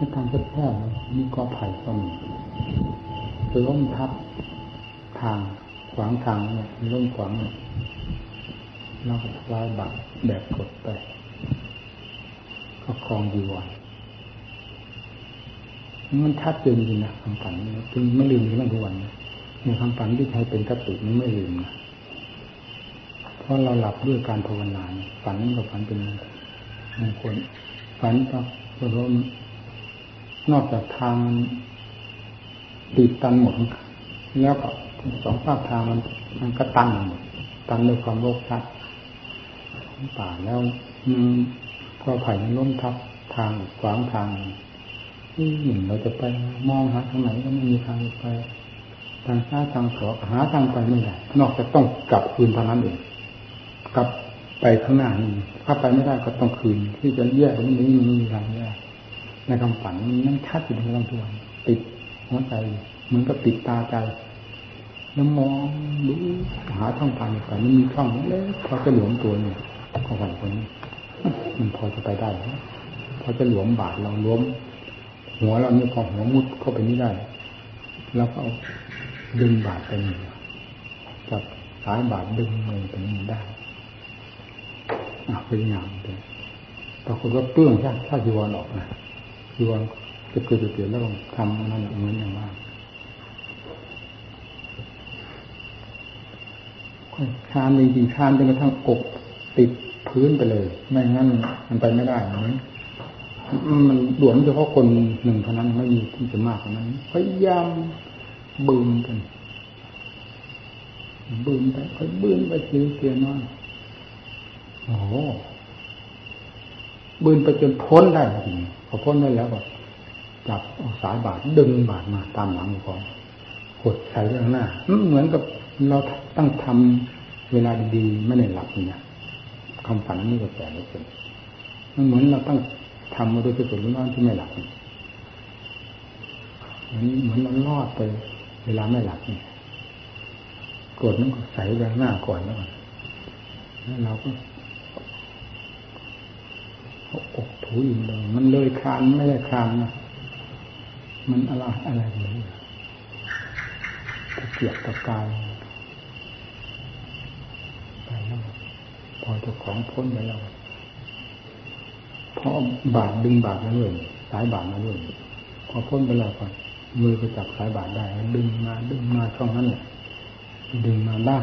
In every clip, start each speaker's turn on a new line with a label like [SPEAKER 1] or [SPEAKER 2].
[SPEAKER 1] ในทางแคบๆมีกอไผ่ก็มีล้มทับทางขวางทางเนี่ยล้มขวางเนี่ยเราก็ลายบาดแบบกดไป ก็คลองดีวันมันชัดเจนจริงนะคำฝันจึงไม่ลืมในทุกวันในคำฝันที่ใช้เป็นกติมันไม่ลืมนะเพราะเราหลับด้วยการภาวนาฝันกับฝันเป็นมงคลฝันก็เพราะ นอกจากทางติดตันหมด แล้วก็สองภาคทางมันมันก็ตันหมดตันด้วยความโลภชัดป่าแล้วก็ไผ่มันล้มทับทางขวางทางที่หนึ่งเราจะไปมองหาทางไหนก็ไม่มีทางไป ทางซ้ายทางขวาหาทางไปไม่ได้นอกจากต้องกลับคืนเท่านั้นเองกลับไปข้างหน้านี่ถ้าไปไม่ได้ก็ต้องคืน ที่จะแยกตรงนี้มันไม่มีทางแยก ในคำฝันมันชัดอยู่ในลำตัวติดหัวใจเหมือนกับติดตาใจแล้วมองดูหาช่องทางไปมันมีช่องเล็กพอจะหลวมตัวเนี่ยของฝันคนนี้มันพอจะไปได้พอจะหลวมบาดเราล้มหัวเราเนี่ยพอหัวมุดเข้าไปนี่ได้แล้วก็เอาดึงบาดไปนี่จับสายบาดดึงมือไปนี่ได้อะพยายามเลยปรากฏว่าเปลื้องใช่ถ้าจีวรออกนะ จีวรจะเกิดจะเกิดแล้วทำนั่นเหมือนอย่างว่าคานดีๆคานจนกระทั่งอกติดพื้นไปเลย ไม่งั้นมันไปไม่ได้เหมือนมันหลวมเฉพาะคนหนึ่งเท่านั้นไม่มีที่จะมากกว่านั้นพยายามบึมกันบึมไปค่อยบึมไปเสียเสียน้อยโอ้ บึมไปจนพ้นได้จริงพอพ้นได้แล้วก็จับสายบาดดึงบาดมาตามหลังก่อนกดใส่ข้างหน้าเหมือนกับเราตั้งทำเวลาดีๆไม่ได้หลับเนี่ยคำฝันนี่ก็แปลกเลยมันเหมือนเราตั้งทำมาโดยที่สุดร้อนที่ไม่หลับมันเหมือนเราลอดไป เวลาไม่หลับเนี่ยกดนั้นก็ใส่แรงหน้าก่อนแล้วแล้วเราก็ อกถูอินเลยมันเลยคานไม่ได้คานนะมันอะไรอะไรเลยตะเกียบตะกายไปแล้วพอเจ้าของพ้นไปแล้วพอบาดดึงบาดมาด้วยสายบาดมาด้วยพอพ้นไปแล้วก่อนมือก็จับสายบาดได้ดึงมาดึงมาช่องนั้นเนี่ยดึงมาได้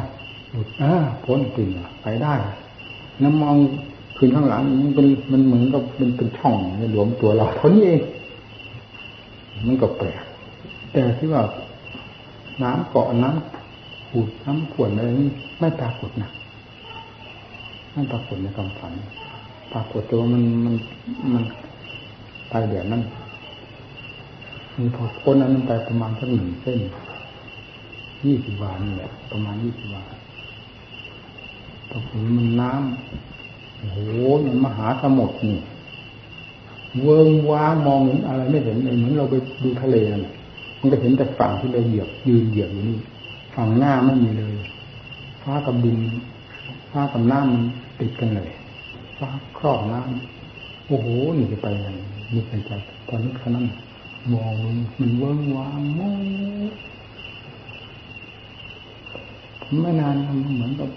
[SPEAKER 1] หลุดอ่าพ้นตึงไปได้น้ำมอง คืนข้างหลังมันเป็นมันเหมือนกับเป็นเป็นช่องหลวมตัวเราเท่านี้เองมันก็แปลกแต่ที่ว่าน้ำเกาะน้ำขูดน้ำขวดอะไรนี่ไม่ปรากฏนะไม่ปรากฏในความฝัน ปรากฏตัวมันมันมันไปเดี๋ยวนั้นมีพอพ้นนั้นไปประมาณสักหนึ่งเส้นยี่สิบวานี่แหละประมาณยี่สิบวาปรากฏมันน้ำ โอ้โหมันมหาสมุทรนี่ เวิงว้ามองเห็นอะไรไม่เห็นเลยเหมือนเราไปดูทะเลนั่นมันก็เห็นแต่ฝั่งที่เราเหยียบยืนเหยียบอยู่นี่ฝั่งหน้าไม่มีเลย ฟ้ากับดินฟ้ากับน้ำมันติดกันเลยฟ้าครอบน้ำโอ้โหนี่จะไปยังนี่ไปใจตอนนี้ขนาดมองมันเวิ้งว้างมองไม่นานมันเหมือนกับ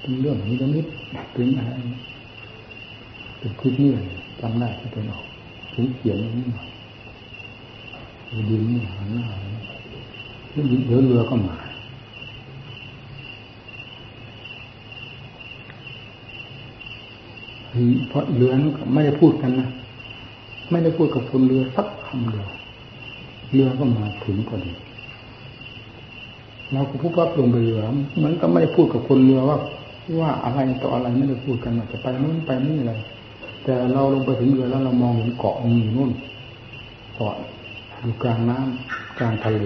[SPEAKER 1] เป็นเรื่องนี้จะนิดเป็นอะไรเป็นคลิปนี้จำได้ที่เป็นออกถึงเขียนนี้หน่อยดินนี่หันหน้าเดี๋ยวเรือก็มาเพราะเรือนั้นไม่ได้พูดกันนะไม่ได้พูดกับคนเรือสักคำเดียวเรือก็มาถึงพอดีเราก็พูดว่าลงไปเรือเหมือนก็ไม่ได้พูดกับคนเรือว่า ว่าอะไรต่ออะไรไม่ได้พูดกันว่าจะไปนู่นไปนี่อะไรแต่เราลงไปถึงเรือแล้วเรามองเห็นเกาะมีนู่นเกาะอยู่กลางน้ำกลางทะเล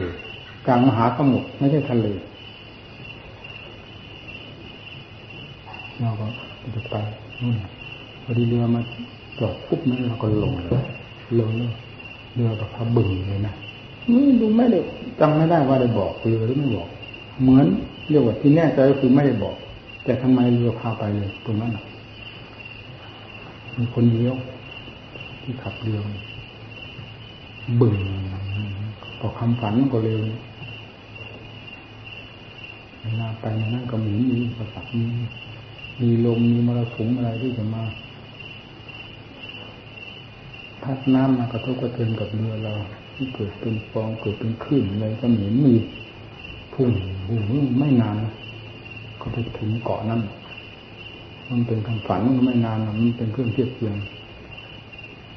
[SPEAKER 1] กลางมหาสมุทรไม่ใช่ทะเลเราก็จะไปนู่นพอดีเรือมาจอดปุ๊บนั้นเราก็ลงเลยลงเลยเรือกับพระบึงเลยนะไม่ดูไม่ได้จำไม่ได้ว่าได้บอกเรือหรือไม่บอก เหมือนเรียกว่าที่แน่ใจก็คือไม่ได้บอก แต่ทำไมเรือพาไปเลยตรงนั้นมีคนเดียว ที่ขับเรือบึ่งพอคำฝันก็เร็วเวลาไปนั่นก็หมุนมีประสักมีมีลมมีมรสุมอะไรที่จะมาพัดน้ำมากระทบกระเทือนกับเรือเรา ที่เกิดเป็นฟองเกิดเป็นคลื่นอะไรก็เหมือนมีพุ่งพุ่งไม่นาน ก็ไปถึงเกาะนั้น มันเป็นคำฝันมันไม่นานมันเป็นเครื่องเทียบเทียง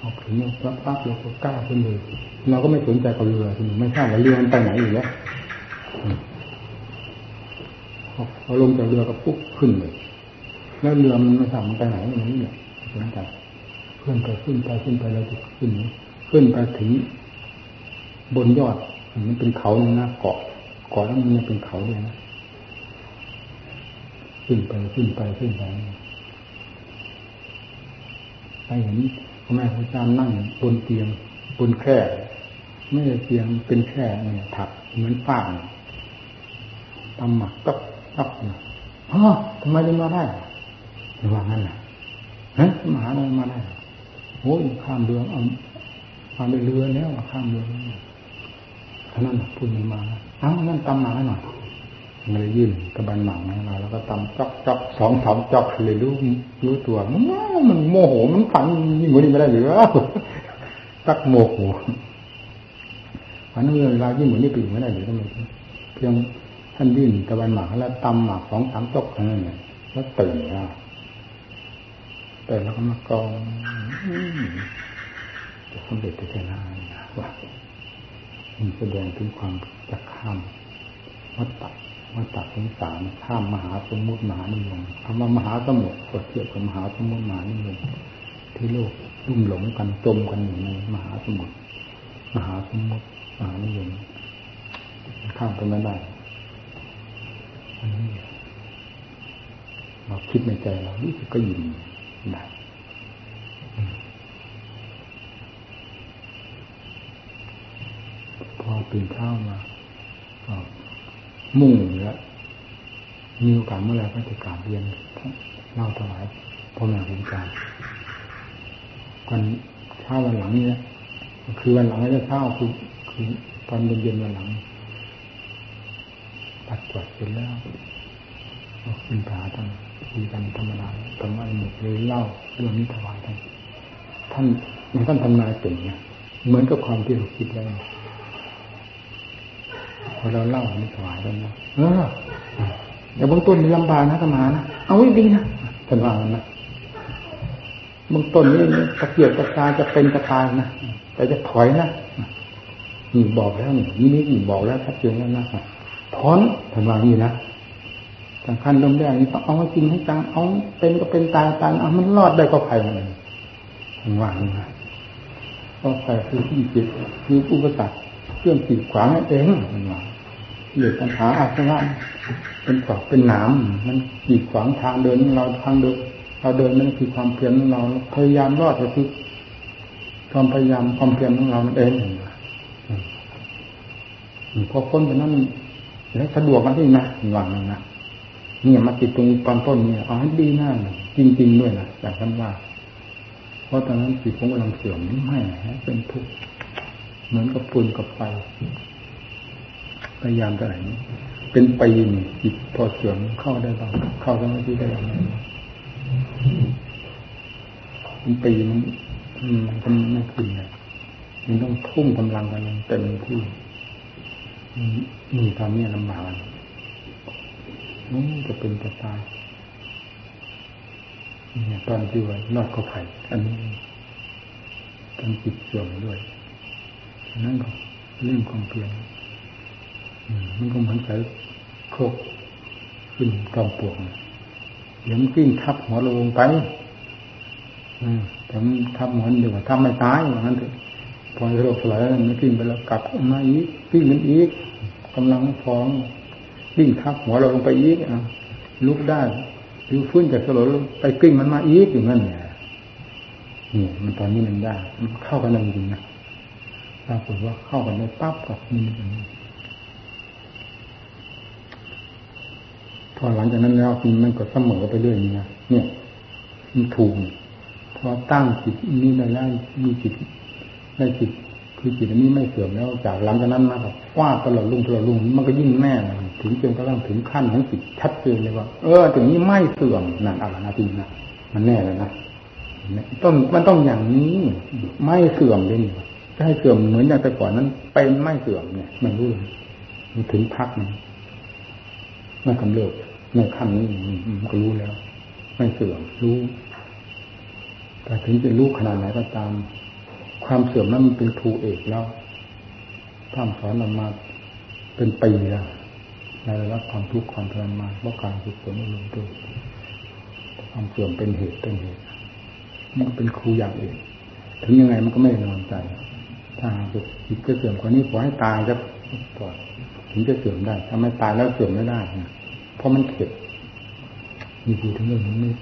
[SPEAKER 1] ออกถึงปั๊บปั๊บเราก็กล้าขึ้นเลยเราก็ไม่สนใจกับเรือไม่ทราบว่าเรือมันไปไหนอยู่แล้วพอลงจากเรือก็ปุ๊บขึ้นเลย แล้วเรือมันไม่ทราบมันไปไหนอย่างนี้เนี่ยสนใจขึ้นไปขึ้นไปขึ้นไปเราจะขึ้นขึ้นไปถึงบนยอดมันเป็นเขาหน้าเกาะเกาะแล้วมันเป็นเขาเลยนะ ขึ้นไปขึ้นไปขึ้นไปไปเห็นพ่อแม่พระอาจารย์นั่งบนเตียงบนแคร่ไม่ใช่เตียงเป็นแคร่เนี่ยถักเหมือนฟางตำหมักตับตับนะฮะทำไมจะมาได้ระว่างั้นนะฮะมหาอะไรมาได้โอ้ยข้ามเรือเอามาไปเรือแล้วข้ามเรือท่านั้นพูดมาเอ้านั่นตำหมักหน่อย เลยยื่นกระบันหมังให้เราแล้วก็ตำจอกจอกสองสามจอกเลยรู้รู้ตัวมันโมโหมันฝันยิ่งกว่านี้ไม่ได้หรือสักโมโหฝันนู้นเวลายิ่งกว่านี้ไปไม่ได้หรือทำไมเพียงท่านยื่นกระบันหมังแล้วตำหมักสองสามจอกเท่านั้นเองแล้วตื่นแล้วแต่แล้วก็มากองจะสำเร็จจะนาว่ามันแสดงถึงความจะข้ามวัฏฏะ วัฏฏะสงสารข้ามมหาสมุทรมหานิยมคำว่ามหาสมุทรก็เทียบกับมหาสมุทรมหานิยมที่โลกลุ่มหลงกันจมกันอยู่ในมหาสมุทรมหาสมุทรมหานิยมข้ามไปไม่ได้อันนี้เราคิดในใจเรารู้สึกก็ยินได้พอตื่นเช้ามา มุ่งแล้วมีโอกาสเมื่อไรก็จะกราบเรียนเล่าถวายพ่อแม่ครูอาจารย์วันเช้าวันหลังนี้คือวันหลังไม่ได้เช้าคือคือตอนเย็นๆวันหลังปัดจวดเสร็จแล้วขึ้นผาท่านคุยกันธรรมดาธรรมะหมดเลยเล่าเรื่องนี้ถวายท่านท่านท่านทำนายเป็นเนี่ยเหมือนกับความที่เราคิดแล้ว อเราเล่ามันถวายแล้วนะเออเดี๋ยวเบื้องต้นมีลำบากนะธรรมานะเอาไว้ดีนะท่านว่างันนะเบื้องต้นนี่ตะเกียบตะกายจะเป็นตะกายนะแต่จะถอยนะนี่บอกแล้วนี่นี่นี่บอกแล้วชัดเจนแล้วนะถอนท่านว่างี้นะสำคัญลมแรกนี่ต้องเอาจริงให้จังเอาเป็นก็เป็นตายตายเอามันรอดได้ก็ภัยมันท่านว่างี้นะก็ภัยคือที่จิตคืออุปสรรคเครื่องขีดขวางนั่นเองท่านว่า เหยียดปัญหาอาสวะเป็นขวากเป็นหนามมันขีดขวางทางเดินเราทางเดินเราเดินนั่นคือความเพียรของเราพยายามรอดก็คือความพยายามความเพียรของเราเองพอพ้นไปนั้นแล้วสะดวกมาที่นะหวังนะเนี่ยมาติดตรงตอนต้นเนี่ยเอาให้ดีหน้าจริง ๆ ด้วยนะจากท่านว่า เพราะตอนนั้นจิตผมกำลังเสื่อมไม่เป็นทุกข์เหมือนกับปูนกับไฟ พยายามจะไหนเป็นปีนี่จิตพอเสื่อมเข้าได้บ้างเข้าสมาธิได้บ้างเป็นปีมันมันไม่ขึ้นเลยมันต้องทุ่มกำลังกันเต็มที่มีความเนี่ยลำบากนี่จะเป็นจะตายเนี่ยตอนที่ว่านอดก็ไผ่อันนี้ต้องจิตเสื่อมด้วย นั่นก็เรื่องความเพียร มันก็เหมือนใส่โคกขึ้นกองปวงเดี๋ยวมันกิ้งทับหัวลงไปอืมแต่มันทับหัวเดี๋ยวทำไม่ตายอย่างนั้นเถอะพอโรคสลายมันกิ้งไปแล้วกลับมาอีกกิ้งมันอีกกำลังฟ้องกิ้งทับหัวเราลงไปอีกอะลุกได้หรือฟื้นจากสลบไปกิ้งมันมาอีกอย่างนั้นเนี่ยนี่มันตอนนี้มันได้ มันเข้ากันจริงนะปรากฏว่าเข้ากันได้ปั๊บกับนี่ พอหลังจากนั้นแล้วมันก็เสมอไปเรื่อยนี่นะเนี่ยมันถูกพอตั้งจิตนี้ได้แล้วมีจิตได้จิตคือจิตนี้ไม่เสื่อมแล้ว จากหลังจากนั้นมาแบบฟาดตลอดลุ่งตลอดลุ่งมันก็ยิ่งแน่นถึงจนกระทั่งถึงขั้นของจิตชัดเจนเลยว่า เออถึงนี้ไม่เสื่อมนั่นอะไรนะจริงนะมันแน่เลยนะต้องมันต้องอย่างนี้ ไม่เสื่อมเลยนี่จะให้เสื่อมเหมือนอย่างแต่ก่อนนั้นเป็นไม่เสื่อมเนี่ย มันรู้เลยมันถึงพักนึงไม่กำเริบ ในขั้นนี้มันก็รู้แล้ว ไม่เสื่อมรู้แต่ถึงจะรู้ขนาดไหนก็ตาม ความเสื่อมนั้นมันเป็นครูเอกแล้วท่านสอนเรามาเป็นปีแล้วในระดับความทุกข์ความทรมานเพราะการฝึกฝนอบรมตัวความเสื่อมเป็นเหตุเป็นเหตุมันเป็นครูอย่างอื่นถึงยังไงมันก็ไม่นอนใจ ถ้าจิตจะเสื่อมกว่านี้ขอให้ตายจะก่อนถึงจะเสื่อมได้ ถ้าไม่ตายแล้วเสื่อมไม่ได้นะ เพราะมันเข็ดมีพูดถึงเรื่องนี้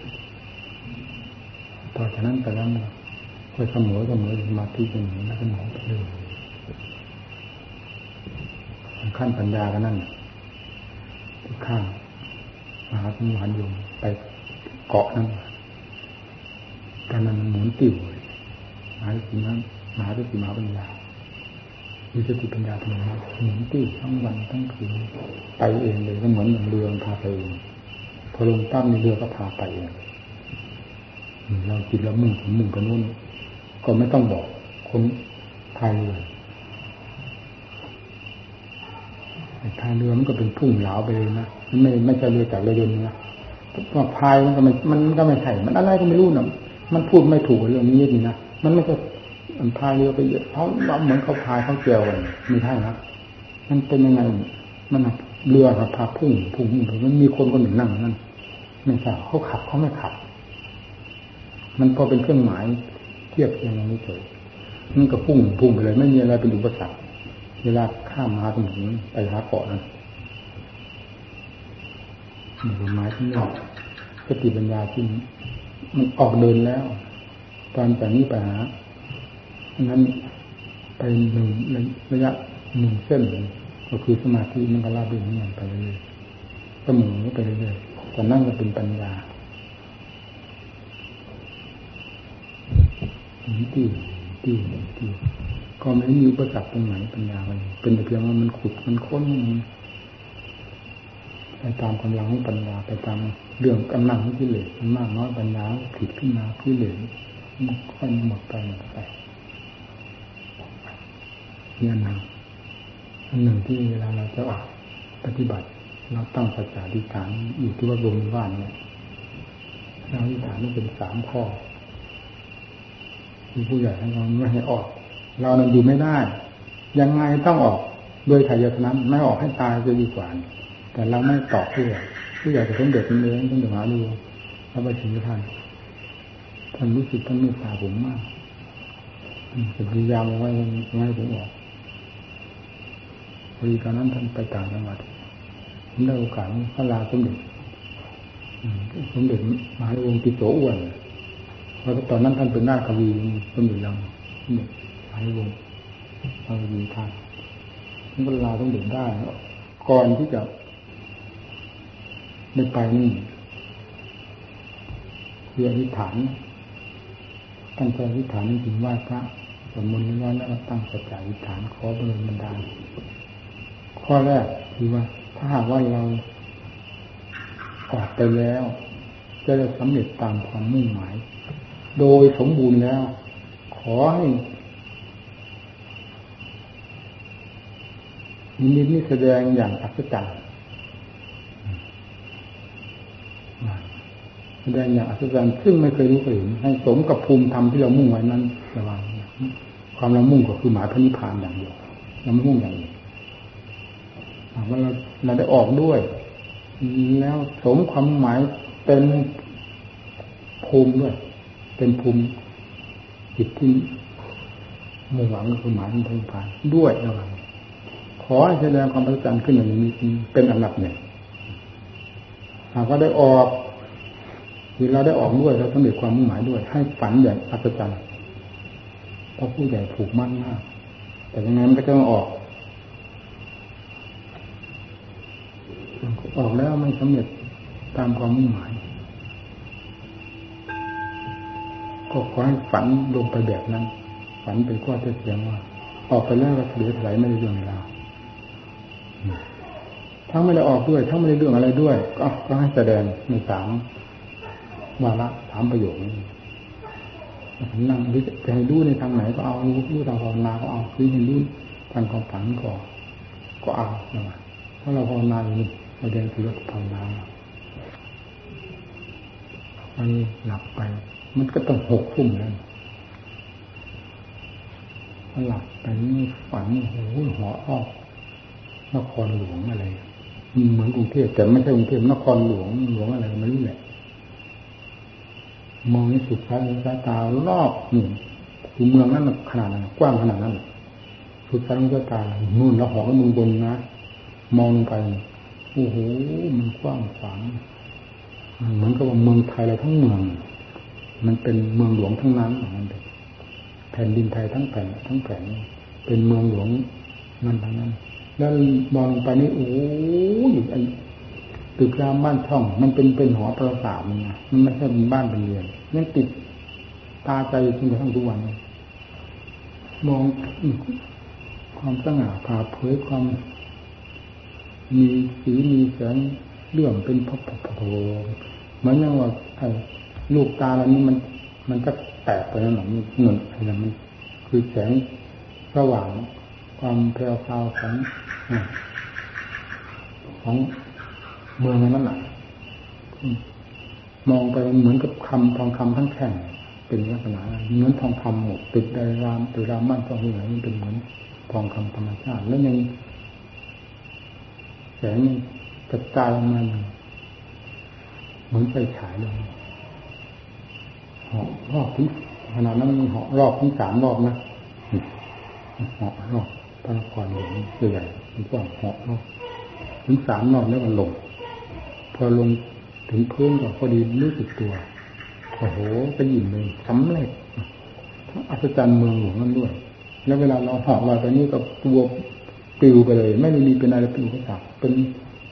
[SPEAKER 1] ต่อจากนั้นไปแล้วค่อยเสมอเสมอมาที่เป็นอย่างนั้นเสมอไปเลยขั้นปัญญากันนั่นที่ข้างมหาสมุหันยมไปเกาะนั่นตอนนั้นหมุนติ่วหมหาสินั้นหมหาสติมหาปัญญา มีสติปัญญาทำไมหมุนติ่วทั้งวันทั้งคืนไปเองเลยก็เหมือนเรือพาไปเองพอลงตั้มในเรือก็พาไปเองเราจิตเรามุ่งถึงมุ่งไปนู่นก็ไม่ต้องบอกคนพายเรือพายเรือมันก็เป็นพุ่งเหลาไปเลยนะไม่ไม่ใช่เรือจากเรือยนต์นะว่าพายมันก็ไม่มันก็ไม่ใช่มันอะไรก็ไม่รู้นะมันพูดไม่ถูกเรื่องนี้นี่นะมันไม่ใช่ มันพายเรือไปเยอะเขาเหมือนเขาพายเขาเกี่ยวกันไม่ใช่นะมันเป็นยังไงมันเรือครับพาพุ่งพุ่งพุ่งมันมีคนคนหนึ่งนั่งนั่นไม่ใช่เขาขับเขาไม่ขับ มันพอเป็นเครื่องหมายเทียบเทียงอย่างนี้เฉยมันก็พุ่งพุ่งไปเลยไม่มีอะไรเป็นอุปสรรคเวลาข้ามมาถึงไปหาเกาะนั้นนี่หมายที่นี่สติปัญญาที่มันออกเดินแล้ว ตอนจากนี้ไปหา นั้นไปหนึ่งระยะหนึ่งเส้นก็คือสมาธิมันก็ลาบเรื่อยไปเรื่อยๆก็หมุนไปเรื่อยๆแต่นั่นก็เป็นปัญญาที่ที่ที่ก็ไม่มีอุปสรรคตรงไหนปัญญาเลยเป็นแต่เพียงว่ามันขุดมันค้นไปตามกำลังของปัญญาไปตามเรื่องกำลังของกิเลสมันมากน้อยปัญญาผิดขึ้นมากิเลสมันค่อยหมดไปหมดไป นี่อันหนึ่งอันหนึ่งที่เวลาเราจะออกปฏิบัติ เราตั้งสัจจะดิฐานอยู่ที่ว่าบงว่านเนี่ยเราดิฐานนี่เป็นสามข้อผู้ใหญ่ให้เราไม่ให้ออก เรานั้นอยู่ไม่ได้ ยังไงต้องออกโดยไถ่ยศนั้นไม่ออกให้ตายจะดีกว่า แต่เราไม่ตอบผู้ใหญ่ผู้ใหญ่จะสมเด็จเป็นื้อต้องเดือดร้อนดูพระบาชิท่านท่านรู้สึกท่านเมตตาผมมากจะพยายามไว้ไม่ให้ผมออก พอดีตอนนั้นท่านไปต่างจังหวัดผมได้โอกาสพระลาสมเด็จสมเด็จมหาวงศ์ติโสอ้วนเพราะตอนนั้นท่านเป็นหน้ากวีสมเด็จยังเนี่ยหายวงกวีท่านนี่ก็ลาต้องเด็กได้ก่อนที่จะได้ไปนี่คืออธิษฐานตั้งใจอธิษฐานจริงว่าพระสมมติว่าแล้วตั้งสัจจะอธิษฐานขอบริบันดาล ข้อแรกคือว่า ถ้าหากว่าเราออกไปแล้ว จะได้สำเร็จตามความมุ่งหมาย โดยสมบูรณ์แล้ว ขอให้นิมิตนี้แสดงอย่างอัศจรรย์แสดงอย่างอัศจรรย์ซึ่งไม่เคยรู้เคยเห็นให้สมกับภูมิธรรมที่เรามุ่งไว้นั้นระวังความเรามุ่งก็คือหมายพระนิพพานอย่างเดียวเราไม่มุ่งอย่างอื่น ว่าเราเราได้ออกด้วย แล้วสมความหมายเป็นภูมิด้วย เป็นภูมิจิตที่มุ่งหวังคือหมายถึงทางผ่านด้วยระหว่างขอให้แสดงความประจันขึ้นอย่างนี้เป็นอันดับหนึ่งหากว่าได้ออกคือเราได้ออกด้วยเราต้องมีความมุ่งหมายด้วย ให้ฝันอย่างอัศจรรย์เพราะผู้ใหญ่ผูกมั่นมาก แต่ยังไงมันก็จะออก ออกแล้วไม่สำเร็จตามความมุ่งหมาย ก็ขอให้ฝันลงไปแบบนั้น ฝันเป็นข้อเท็จจริงว่า ออกไปแล้วก็เสียไหลไม่ได้เรื่องราวทั้งไม่ได้ออกด้วย ทั้งไม่ได้เรื่องอะไรด้วย ก็ก็ให้แสดงในสามวาระสามประโยคนี้นั่งจะให้ดูในทางไหนก็เอาดูทางภาวนาก็เอาคือให้ดูทางความฝันก็ก็เอาเพราะเราภาวนาอยู่นี่ เราเรียนคือภาวนามันหลับไป มันก็ต้องหกทุ่มแล้วหลับไปนี่ฝันโอ้โหหอออกนครหลวงอะไรเหมือนกรุงเทพแต่ไม่ใช่กรุงเทพนครหลวงหลวงอะไรไม่รู้แหละมองในสุดท้ายสายตารอบหนึ่งคือเมืองนั้นขนาดนั้นกว้างขนาดนั้นสุดท้ายสายตานู่นแล้วหอก็มือบนนะมองลงไป โอ้โหมันกว้างขวางเหมือนกับว่าเมืองไทยเราทั้งเมือง มันเป็นเมืองหลวงทั้งนั้นของมันเลยแผ่นดินไทยทั้งแผ่นทั้งแผ่นเป็นเมืองหลวงนั่นทั้งนั้น แล้วมองไปนี่โอ้ยไอตึกรามบ้านช่อง มันเป็นเป็นหอประสาทนะมันไม่ใช่เป็นบ้านเป็นเรือนยังติดตาใจจนกระทั่งทุกวัน มองความสง่าผ่าเผยความ มีสีมีแสงเรื่องเป็นพพพเหมือนอย่างว่าไอ้ลูกตาเรานี้มัน มันจะแตกไปแล้วหนอเงินอะไรมัน คือแสงระหว่างความแพรวพราวของของเมืองนั้นแหละมองไปเหมือนกับคำทองคำทั้งแข่งเป็นลักษณะเหมือนทองคำหมดติดในรามติดรามมั่นทองเหลืองมันเป็นเหมือนทองคำธรรมชาติ แล้วยัง งกระจายมาเหมือนไฟฉายเลยหอกรอบที่ขนาดนั้นมันหอกรอบที่สามรอบนะหอกรอบพระนครหลวงใหญ่มันก็หอกรอบถึงสามรอบแล้วมันลง พอลงถึงพื้นก็พอดีรู้สึกตัวโอ้โหไปยินเลยสำเร็จทั้งอัศจรรย์เมืองหลวงนั่นด้วย แล้วเวลาเราหอกลอยไปนี่ก็ตัว ปิวไปเลย ไม่มีเป็นอะไรปิวกระสับเป็น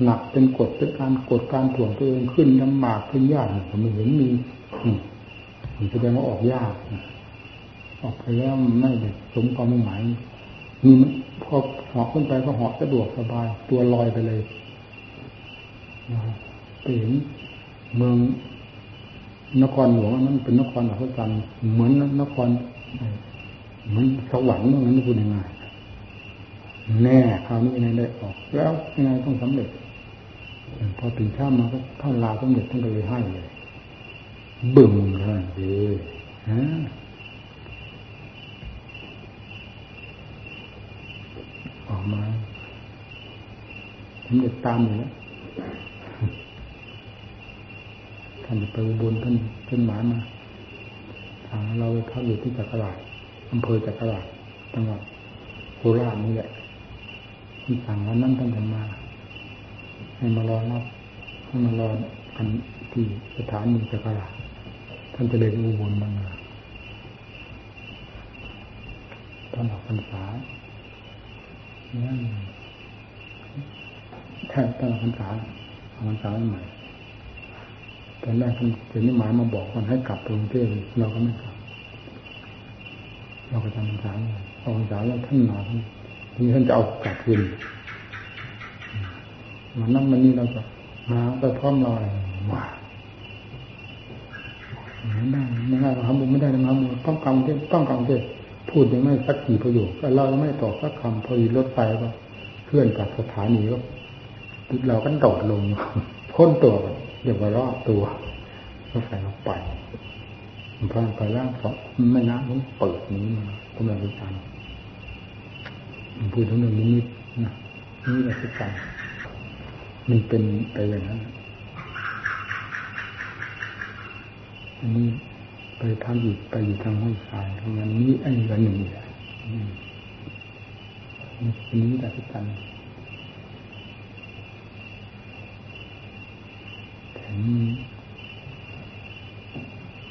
[SPEAKER 1] หนักเป็นกดเป็นการกดการถ่วงตัวเองขึ้นลำบากขึ้นยากผมเห็นมีผมแสดงว่าออกยากออกไปแล้วไม่ได้สมความมุ่งหมายมีพอหอกขึ้นไปก็หอกสะดวกสบาย ตัวลอยไปเลยไปเห็นเมืองนครหลวงนั้นเป็นนครอัศจรรย์เหมือนนครเหมือนสวรรค์นั้นพูดยังไง แน่คราวนี้ยังได้ออก แล้วยังไงต้องสำเร็จ พอถึงข้ามมาก็เข้าลาสำเร็จท่านก็เลยให้เลยบึ้มเลยฮะออกมาสำเร็จตามอยู่แล้วท่านไปอุบลท่านท่านหมายมาทางเราไปพักอยู่ที่จักรราชอำเภอจักรราชจังหวัดโคราชนี่แหละ ที่สั่งวันนั้นท่านจะมา ให้มารอรับให้มารอกันที่สถานีจักราท่านจะเดินอุบลมาท่านออกพรรษานั่นแค่ตอนพรรษาออกพรรษาใหม่ตอนแรกท่านเจนิหมายมาบอกคนให้กลับกรุงเทพเราก็ไม่กลับ เราก็จำพรรษาพอพรรษาแล้วท่านนอน ทีท่านจะเอากลับคืนมันนั่งมันนี่เราจะมาไปพร้อมเราอะไรว่าไม่ได้ไม่ได้เราทำบุญไม่ได้นะบุญต้องกรรมเทต้องกรรมเทพูดยังไม่สักกี่ประโยคเราไม่ตอบสักคำพอดีรถไฟก็เคลื่อนจากสถานีก็เราก็โดดลงพ้นตัวเดี๋ยววารอบตัวรถไฟเราไปมันพาดไปแล้วเพราะไม่นะมันเปิดนี้มากำลังวิจารณ์ พูดถึงเรื่องนี้นะนี่แหละคือการมันเป็นไปอย่างนั้นอันนี้ไปพักอยู่ไปอยู่ทางห้องทรายทางนั้นนี่ไอ้ละหนึ่งแหละอันนี้แหละคือการแถม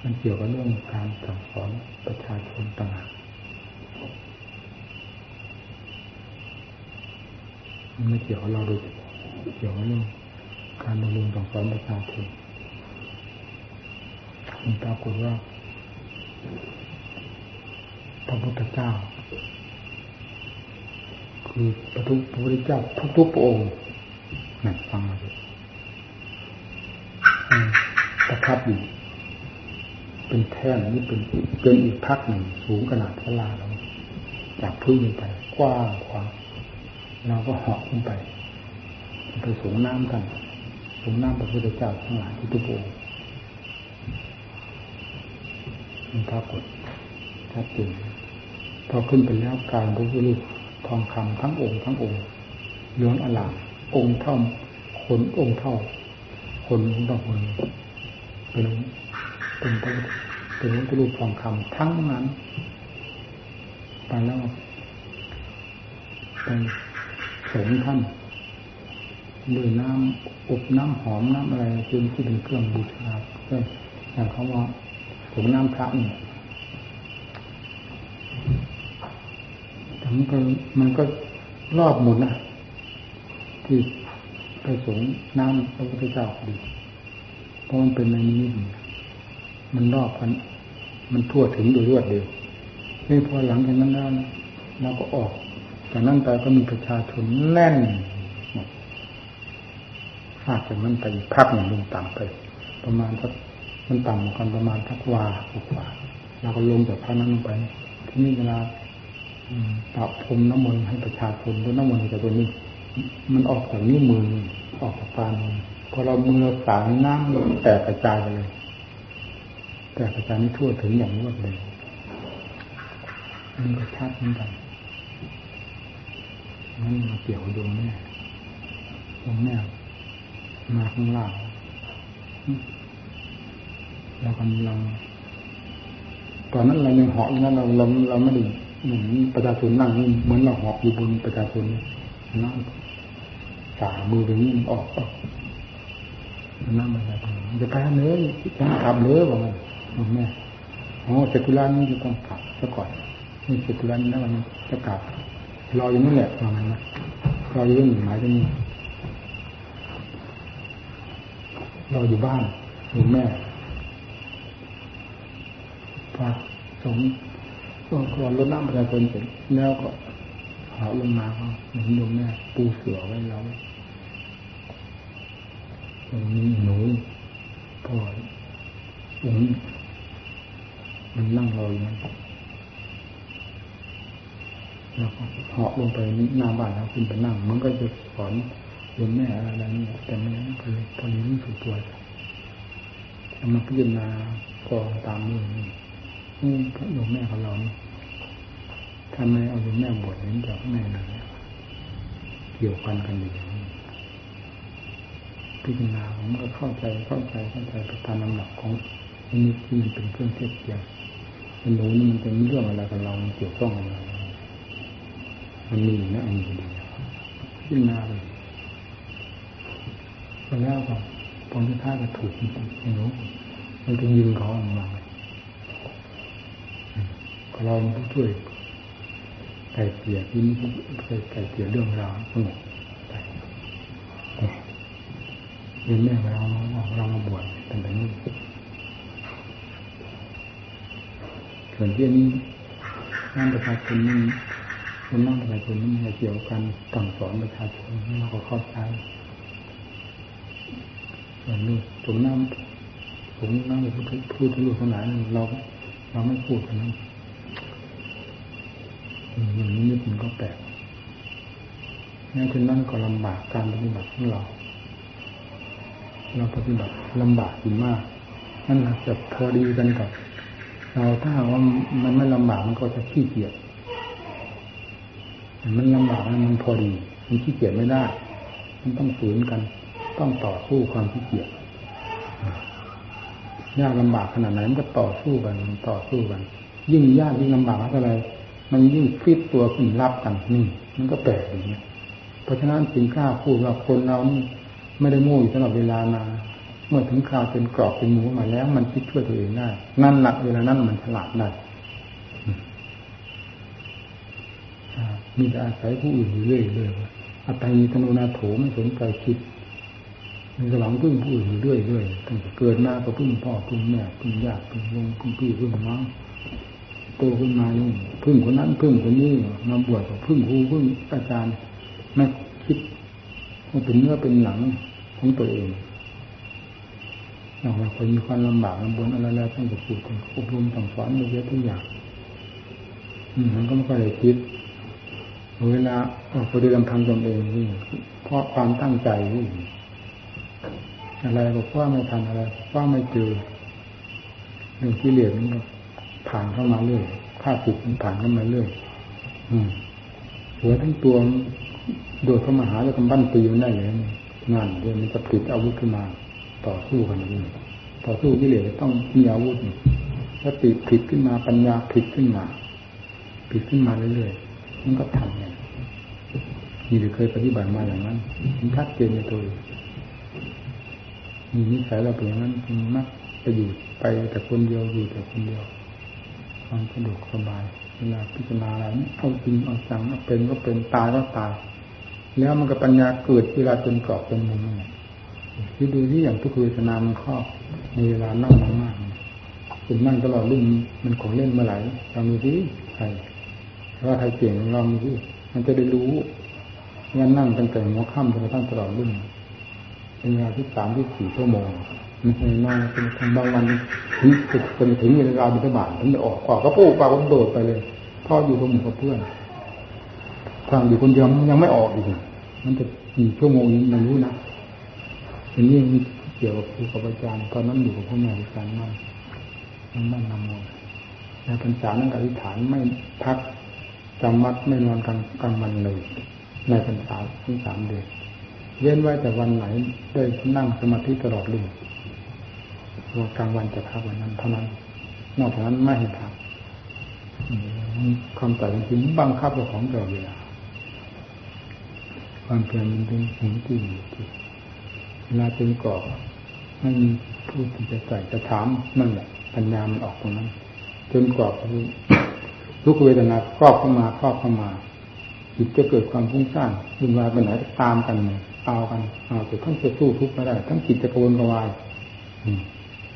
[SPEAKER 1] มันเกี่ยวกับเรื่องการสั่งสอนประชาชนต่างหาก มันไม่เกี่ยวกับเราโดยเกี่ยวกับเรื่องการบำรุงสั่งสอนประชาชนมันปรากฏว่าพระพุทธเจ้า คือพระทุพระพุทธเจ้าทุกทุกองค์นั่นฟังมาเลยประทับอยู่เป็นแท่นนี่เป็นเป็นอีกพักหนึ่งสูงขนาดพลาเราจากพื้นไปกว้างขวาง เราก็เหาะขึ้นไปไปสูงน้ำกัน สูงน้ำพระพุทธเจ้าทั้งหลายที่ทุกองค์มันปรากฏชัดเจนพอขึ้นไปแล้วการพระพุทธรูปทองคำทั้งองค์ทั้งองค์เลืองอลามองค์เท่าคนองค์เท่า คนองต่อคนเป็นเป็นพระเป็นพระพุทธรูปทองคำทั้งนั้นไปแล้วไป สงท่านด้วยน้ำอบน้ำหอมน้ำอะไรจนที่เป็นเครื่องบูชาก็อย่างเขาว่าสงน้ำพระนี่แต่มันก็มันก็รอบหมดนะที่ไปสงน้ำพระพุทธเจ้าดีเพราะมันเป็นในนี้มันรอบกันมันทั่วถึงโดยรวดเดียวนี่พอหลังจากนั้นแล้วเราก็ออก จากนั้นไปก็มีประชาชนแน่นหากจากนั้นไปพักหนึ่งลงต่ำไป ประมาณสักมันต่ำกันประมาณทักวากว่าเราก็ลงจากพระนั้นลงไป ที่นี่เวลาปรับพรมน้ำมนต์ให้ประชาชนด้วยน้ำมนต์จากตัวนี้ มันออกจากนิ้วมือออกจากปานพอเรามือสางน้ำแตกกระจายไปเลยแต่กระจายไม่ทั่วถึงอย่างรวดเร็วมันก็ชัดเหมือนกัน นั่นมาเกี่ยวดวงแม่ดวงแม่มาข้างล่างเรากำลังตอนนั้นเรายังเหาะอย่างนั้นเราเราเราไม่ได้เหมือนประชาชนนั่งเหมือนเราเหาะอยู่บนประชาชนนั่งสามือตรงนี้มันออกออกนั่งประชาชนจะไปเนื้อจะกลับเนื้อบอกมันแม่โอ้เจตุลานี่จะต้องกลับซะก่อนนี่เจตุลานี่นะมันจะกลับ รออยู่นั่แหละประมาณนั้นรออยู่เรื่องหมายตรงนี้รออยู่บ้านอยู่แม่พอสงก็กรรดน้ำประชาชนเสร็จแล้วก็หาลงมาก็เห็นโยมแม่ปูเสือไว้แล้วตรงนี้หนูพ่อผมมันนั่งรออยู่นั่น แล้วก็เหาะลงไปหน้าบ้านแล้วขึ้นไปนั่งมันก็จะสอนโยมแม่อะไรนี่แต่ไม่นั้นคือพอนี้รู้สึกตัวจะมาพิจารณากองตามนี้นี่พระโยมแม่ของเรานี่ทำไมเอาโยมแม่บวชเห็นจากแม่เลยเกี่ยวกันกันอยู่พิจารณาผมก็เข้าใจเข้าใจเข้าใจไปตามลำดับของนี่ที่มันเป็นเครื่องเทียบเทียมมันรู้นี่มันเป็นเรื่องอะไรกับเราเกี่ยวข้องอะไร มันมีนะอันนี้ดีพิจารณาเลยไปแล้วก็ผลที่ท้าก็ถูกจริงๆไม่รู้มันจะยิงเขาออกมาเราช่วยไก่เกี่ยที่ไก่เกี่ยเรื่องราวสงบไปเรียนแม่เราเรามาบวชเป็นแบบนี้ส่วนที่นี้นั่งประชาชนนี่ คนนั่งประชาชนนี่เกี่ยวกันสั่งสอนประชาชนเราก็เข้าใจส่วนนี้สมน้ำผมน้ำพูดพูดทะลุขนาดนั้นเราเราไม่พูดกันนั้นอย่างนี้นิดมันก็แปลกงั้นฉะนั้นก็ลำบากการปฏิบัติของเรา เราปฏิบัติลำบากอยู่มาก นั่นจะพอดีกันกับเราถ้าว่ามันไม่ลำบากมันก็จะขี้เกียจ มันลำบากมันพอดีมันขี้เกียจไม่ได้ มันต้องฝืนกัน ต้องต่อสู้ความขี้เกียจยากลำบากขนาดไหนมันก็ต่อสู้กันต่อสู้กัน ยิ่งยากยิ่งลำบากเท่าไรมันยิ่งฟิตตัวขึ้นรับกันนี่มันก็แปลกอย่างนี้เพราะฉะนั้นจึงกล้าพูดว่าคนเรานี่ไม่ได้โง่อยู่ตลอดเวลานาเมื่อถึงคราวเป็นกรอบเป็นหมูมาแล้ว มันคิดช่วยตัวเองได้นั่นหลักเวลานั้นมันฉลาดได้ มีแต่อาศัยผู้อื่นอยู่เรื่อยเลยอัตติธนุนาโถไม่สนใจคิดมีสลังพึ่งผู้อื่นอยู่เรื่อยเรื่อยตั้งแต่เกิดมาก็พึ่งพ่อพึ่งแม่พึ่งญาติพึ่งลุงพึ่งพี่พึ่งน้องโตขึ้นมานี่พึ่งคนนั้นพึ่งคนนี้มาบวชกับพึ่งครูพึ่งอาจารย์ไม่คิดว่าเป็นเนื้อเป็นหนังของตัวเองอย่าเราคนมีความลำบากลำบนอะไรแล้วต้องจะพูดอบรมต้องสอนเยอะทุกอย่างมันก็ไม่ค่อยได้คิด เวลาออกไปดูลำพังตนเองนี่เพราะความตั้งใจนี่อะไรก็ว่าไม่ทันอะไรว่าไม่เจอเรื่องที่เหลือนี่ผ่านเข้ามาเรื่อยข้าศึกมันผ่านเข้ามาเรื่อยอืมหัวทั้งตัวโดดเข้ามาหาแล้วกำบั้นตีมันได้เลยงานเดียวมันจะผลิตอาวุธขึ้นมาต่อสู้กันนี่ต่อสู้ที่เหลือต้องมีอาวุธสติผิดขึ้นมาปัญญาผิดขึ้นมาผิดขึ้นมาเรื่อยๆมันก็ทำเนี่ย มีหรือเคยปฏิบัติมาอย่างนั้นมันชัดเจนในตัวมีนิสัยเราเป็นอย่างนั้นมันมักจะอยู่ไปแต่คนเดียวอยู่แต่คนเดียวความสะดวกสบายเวลาพิจารณาอะไรเอาจริงเอาจังเอาเป็นก็เป็นตายก็ตายแล้วมันก็ปัญญาเกิดเวลาจนกรอบจนมุมนี่ที่ดูที่อย่างทุกเวทนามันครอบในเวลานั่งมากๆเป็นนั่งตลอดรุ่นมันของเล่นเมื่อไหร่เรามีที่ใครว่าใครเก่งเรามีที่มันจะได้รู้ ว่านั่งตั้งแต่หัวค่ำจนกระทั่งตลอดรุ่นเป็นเวลาที่สามที่สี่ชั่วโมงมันเคยนั่งเป็นทางบางวันถึงจนถึงเวลาบิณฑบาตถึงจะออกออกก็ปูปากก็โดดไปเลยพ่ออยู่กับหมู่กับเพื่อนทางอยู่คนเดียวยังไม่ออกอีกมันจะกี่ชั่วโมงนี้ไม่รู้นะอันนี้มันเกี่ยวกับครูกับอาจารย์ตอนนั้นอยู่กับพ่อแม่อาจารย์มากมันมั่นนำมนในพรรษานั้นอธิษฐานไม่พักจำวัดไม่นอนกลางกลางวันเลย ในพรรษาทั้งสามเดือนเว้นไว้แต่วันไหนได้นั่งสมาธิตลอดเลยว่ากลางวันจะพักวันนั้นเท่านั้น นอกจากนั้นไม่ให้พักความแต่จริงบังคับเจ้าของตลอดเวลาความเพียรมันเป็นสิ่งที่ที่เวลาเป็นก่อไม่มีผู้ที่จะใส่จะถามนั่นแหละปัญญามันออกตรงนั้นจนกรอบทุกเวทนาครอบเข้ามาครอบเข้ามา จิตจะเกิดความฟุ้งซ่านวุ่นวายไปไหนตามกันเอากันเอาแต่ทั้งจะสู้ทุกข์ไม่ได้ ทั้งจิตจะกรวนกระวาย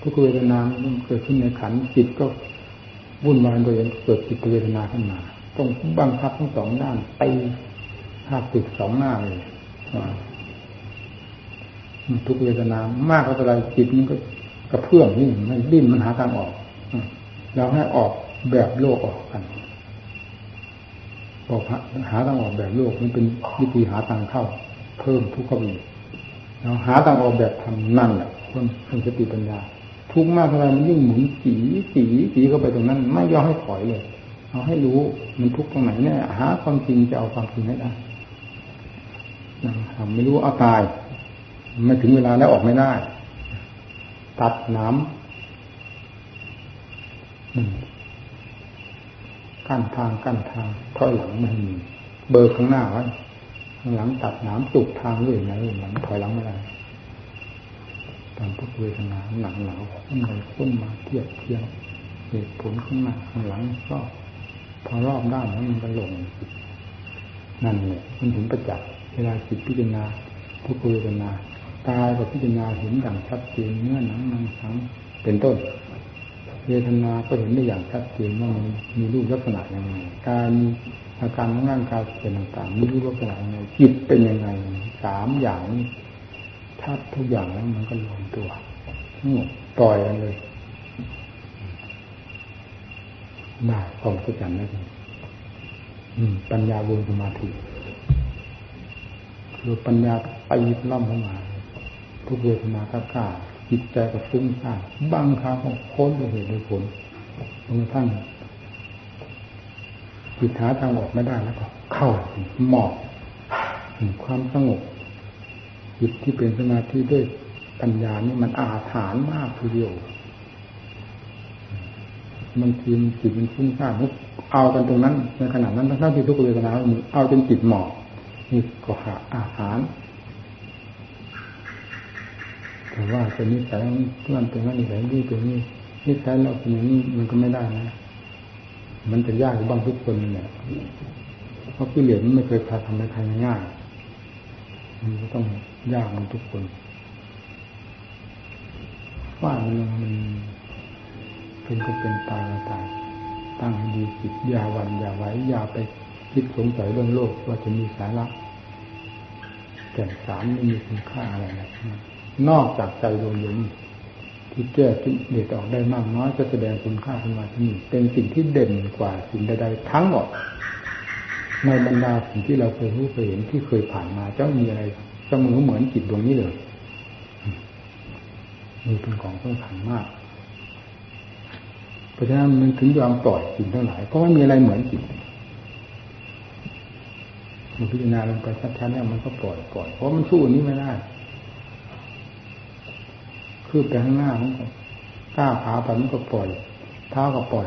[SPEAKER 1] ทุกเวทนามันเกิดขึ้นในขันจิตก็วุ่นวายโดยเกิดจิตเวทนาขึ้นมาต้องบังคับทั้งสองด้านไปภาคติดสองหน้าเลยทุกเวทนามากเท่าไรจิตมันก็กระเพื่อมนี่มันดิ้นมันหาทางออกเราให้ออกแบบโลกออกกัน บอกหาทางออกแบบโลกมันเป็นวิธีหาทางเข้า เพิ่มทุกข์เข้าไปเราหาทางออกแบบทำนั่นแหละคนคนสติปัญญา ทุกมากเท่าไรมันยิ่งหมุนจีจีจีเข้าไปตรงนั้น ไม่ยอมให้ถอยเลย เอาให้รู้มันทุกข์ตรงไหนเนี่ยหาความจริงจะเอาความจริงให้ได้ทำไม่รู้เอาตายไม่ถึงเวลาแล้วออกไม่ได้ ตัดน้ำ กั้นทางกั้นทางถอยหลังไม่มี เบอร์ข้างหน้าไว้ข้างหลังตัดน้ำตุกทางเรื่อยนะเรื่อยหลังถอยหลังไม่ได้ตามทุกเวทนาหนังหนาวขึ้นไปขึ้นมาเทียบเทียงเหตุผลข้างหน้าข้างหลังก็พอรอบด้านแล้วมันก็ลงนั่นเลยมันถึงประจักษ์เวลาจิตพิจารณาทุกเวทนากายกับพิจารณาเห็นอย่างชัดเจนเนื้อหนังมังสังเป็นต้น เวทนาก็เห็นได้อย่างชัดเจนว่ามันมีรูปลักษณะยังไงการมีอาการของร่างกายเป็นต่างๆมีรูปลักษณะยังไงจิตเป็นยังไงสามอย่างชัดทุกอย่างแล้วมันก็ลงตัวนี่ปล่อยกันเลยได้ความเข้าใจแล้วปัญญาวงสมาธิคือปัญญาไปล่ำเข้ามา ทุกเวทนาก้ากล้า จิตใจก็ฟุ้งซ่านบางครั้งก็ค้นด้วยเหตุด้วยผลจนกระทั่งจิตหาทางออกไม่ได้แล้วก็ เข้าหมอบความสงบจิตที่เป็นสมาธิด้วยปัญญานี่มันอาถรรพ์มากทีเดียวมันทีมจิตมันฟุ้งซ่านเอากันตรงนั้นในขณะนั้นทั้งที่ทุกเวทนาเอาจนจิตหมอบนี่ก็หาอาหาร แต่ว่าเป็นนิสัยเพื่อนเป็นว่านิสัยดีเป็นนี่นิสัยเราเป็นอย่างนี้มันก็ไม่ได้นะมันจะยากบ้างทุกคนเนี่ยเพราะกิเลสมันไม่เคยพาทำให้ใครง่ายมันก็ต้องยากมันทุกคนว่ามันมันเป็นก็เป็นตายก็ตายตั้งให้ดีจิตอย่าหวันอย่าไหวอย่าไปคิดสงสัยเรื่องโลกว่าจะมีสาระแก่นสารไม่มีคุณค่าอะไรนะ นอกจากใจดวงเดียวนี้ที่แก้กิเลสออกได้มากน้อยจะแสดงคุณค่าขึ้นมาที่นี่เป็นสิ่งที่เด่นกว่าสิ่งใดๆทั้งหมดในบรรดาสิ่งที่เราเคยรู้เคยเห็นที่เคยผ่านมาจะมีอะไรเสมอเหมือนจิตดวงนี้เลยมีเป็นของสำคัญมาก เพราะฉะนั้นมันถึงยอมปล่อยสิ่งทั้งหลายเพราะว่ามีอะไรเหมือนจิตมันพิจารณาลงไปชัดๆแล้วมันก็ปล่อยปล่อยเพราะมันสู้นี้ไม่ได้ คือไปข้างหน้ามันก็ก้าวขาไปมันก็ปล่อย เท้าก็ปล่อย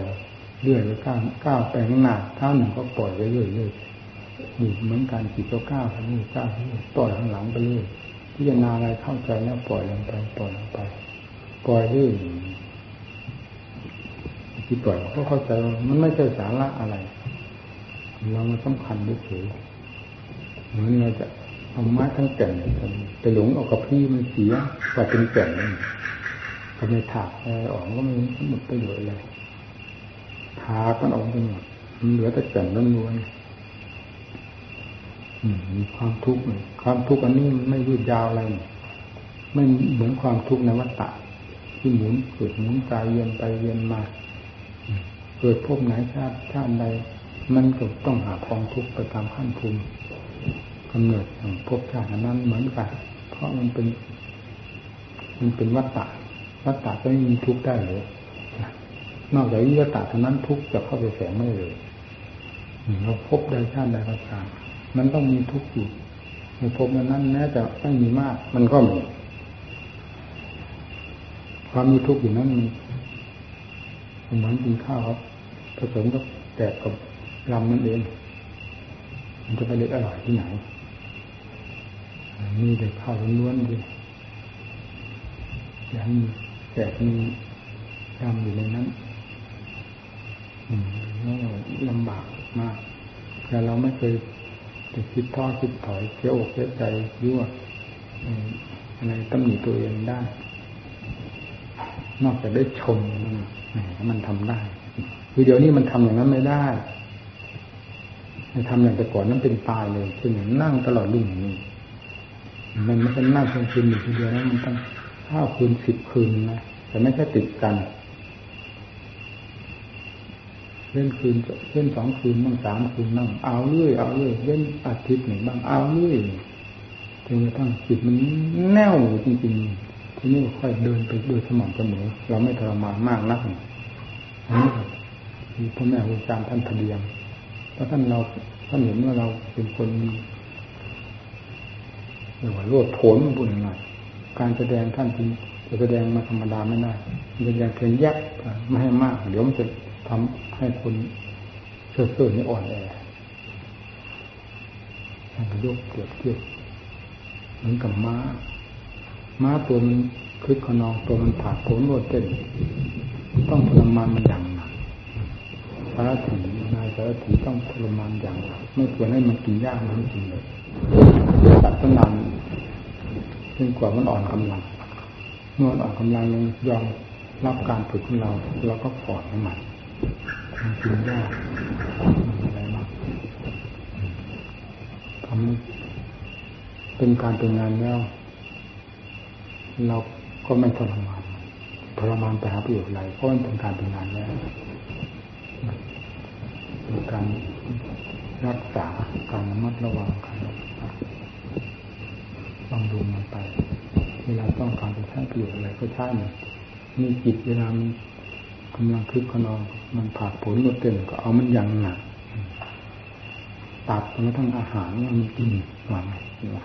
[SPEAKER 1] เรื่อยไปก้าวก้าวไปข้างหน้าเท้าหนึ่งก็ปล่อยไปเรื่อยเรื่อยนี่เหมือนการจิตก็ก้าวไปนี่ก้าวไปนี่ปล่อยข้างหลังไปเรื่อยพิจารณาอะไรเข้าใจแล้วปล่อยลงไปปล่อยลงไป ปล่อยเรื่อยที่ปล่อยก็เข้าใจว่ามันไม่ใช่สาระอะไร เรามาสำคัญด้วยเฉยเหมือนเราจะ เอาไม้ทั้งแก่นไปหลงเอากับพี่มันเสียกว่าเป็นแก่นนี่ก็ไมถากอะไรออกก็ไม่หมดประโยชน์เลยถากมันออกไปหมดมันเหลือแต่แก่นล้วนมีความทุกข์ความทุกข์อันนี้ไม่ยืดยาวอะไรไม่เหมือนความทุกข์ในวัฏฏะที่หมุนเกิดหมุนกายเย็นไปเย็นมาเกิดพบไหนชาติชาติใดมันก็ต้องหาความทุกข์ไปตามขั้นภูมิ กำเนิดของภพชาตินั้นเหมือนกัน เพราะมันเป็น มันเป็นวัฏฏะวัฏฏะก็ไม่มีทุกข์ได้เลยนอกจากวิวัฏฏะเท่านั้นทุกข์จะเข้าไปแฝงไม่เลยเราพบใดชาติใดก็ตามมันต้องมีทุกข์อยู่ในภพนั้นแม้จะไม่มีมาก มันก็มีความมีทุกข์อยู่นั้นมันเหมือนกินข้าวครับผสมกับแกกับลำนั่นเอง มันจะไปเล็กอร่อยที่ไหน มีแต่ข้าวล้วนๆดีอย่างมีแกะมีลำอยู่ในนั้นอืมลำบากมาก แต่เราไม่เคยจะคิดท้อคิดถอยเสียอกเสียใจยั่วอะไรตำหนิตัวเองได้ นอกจากได้ชมมันมันทำได้ คือเดี๋ยวนี้มันทำอย่างนั้นไม่ได้ทำอย่างแต่ก่อนนั้นเป็นตายเลยคืออย่างนั่งตลอดรุ่งนี้ มันไม่ใช่นั่งเพียงคืนหนึ่งคืนเดียวนะมันต้องห้าคืนสิบคืนนะแต่ไม่ใช่ติดกันเล่นคืนเล่นสองคืนบ้างสามคืนบ้างเอาเรื่อยเอาเรื่อยเล่นอาทิตย์หนึ่งบ้างเอาเรื่อยจนกระทั่งจิตมันแน่วจริงๆทีนี้ค่อยเดินไปโดยสม่ำเสมอเราไม่ทรมานมากนักอันนี้คือพ่อแม่ครูอาจารย์ท่านทะเลียงเพราะท่านเราท่านเห็นว่าเราเป็นคน เรียกว่าโลดโผนบุญหน่อยการแสดงท่านจริงจะแสดงมาธรรมดาไม่ได้เป็นอย่างเพียงแยกไม่ให้มาก เดี๋ยวมันจะทำให้คนเชื่อเชื่อนี่อ่อนแอท่านก็ยกเปรียบเทียบเหมือนกับม้า ม้าตัวมันคึกขนองตัวมันผ่าโผนโลดเต้นต้องทรมานมันอย่างหนักสารถีนายสารถีต้องทรมานอย่างหนักไม่ควรให้มันกินยากมันจริงเลย ตัดต้นนานจนกว่ามันอ่อนกำลังเมื่ออ่อนกำลังลงยอมรับการฝึกของเราเราก็ปล่อยใหมันมันกินยากอะไรมากทำเป็นการเป็นงานแล้ว เราก็ไม่ทรมานทรมานไปหาประโยชน์อะไรเพราะมันเป็นการเป็นงานแล้วเป็นการรักษาการระมัดระวังการำรุงมันไป เวลาต้องการจะใช้ประโยชน์อะไรก็ใช้มันมีจิตเวลามันกำลังคึกขนองมันผ่าผลลดเต้นก็เอามันย่างหนักตัดมาทั้งอาหารมันกินวางว่า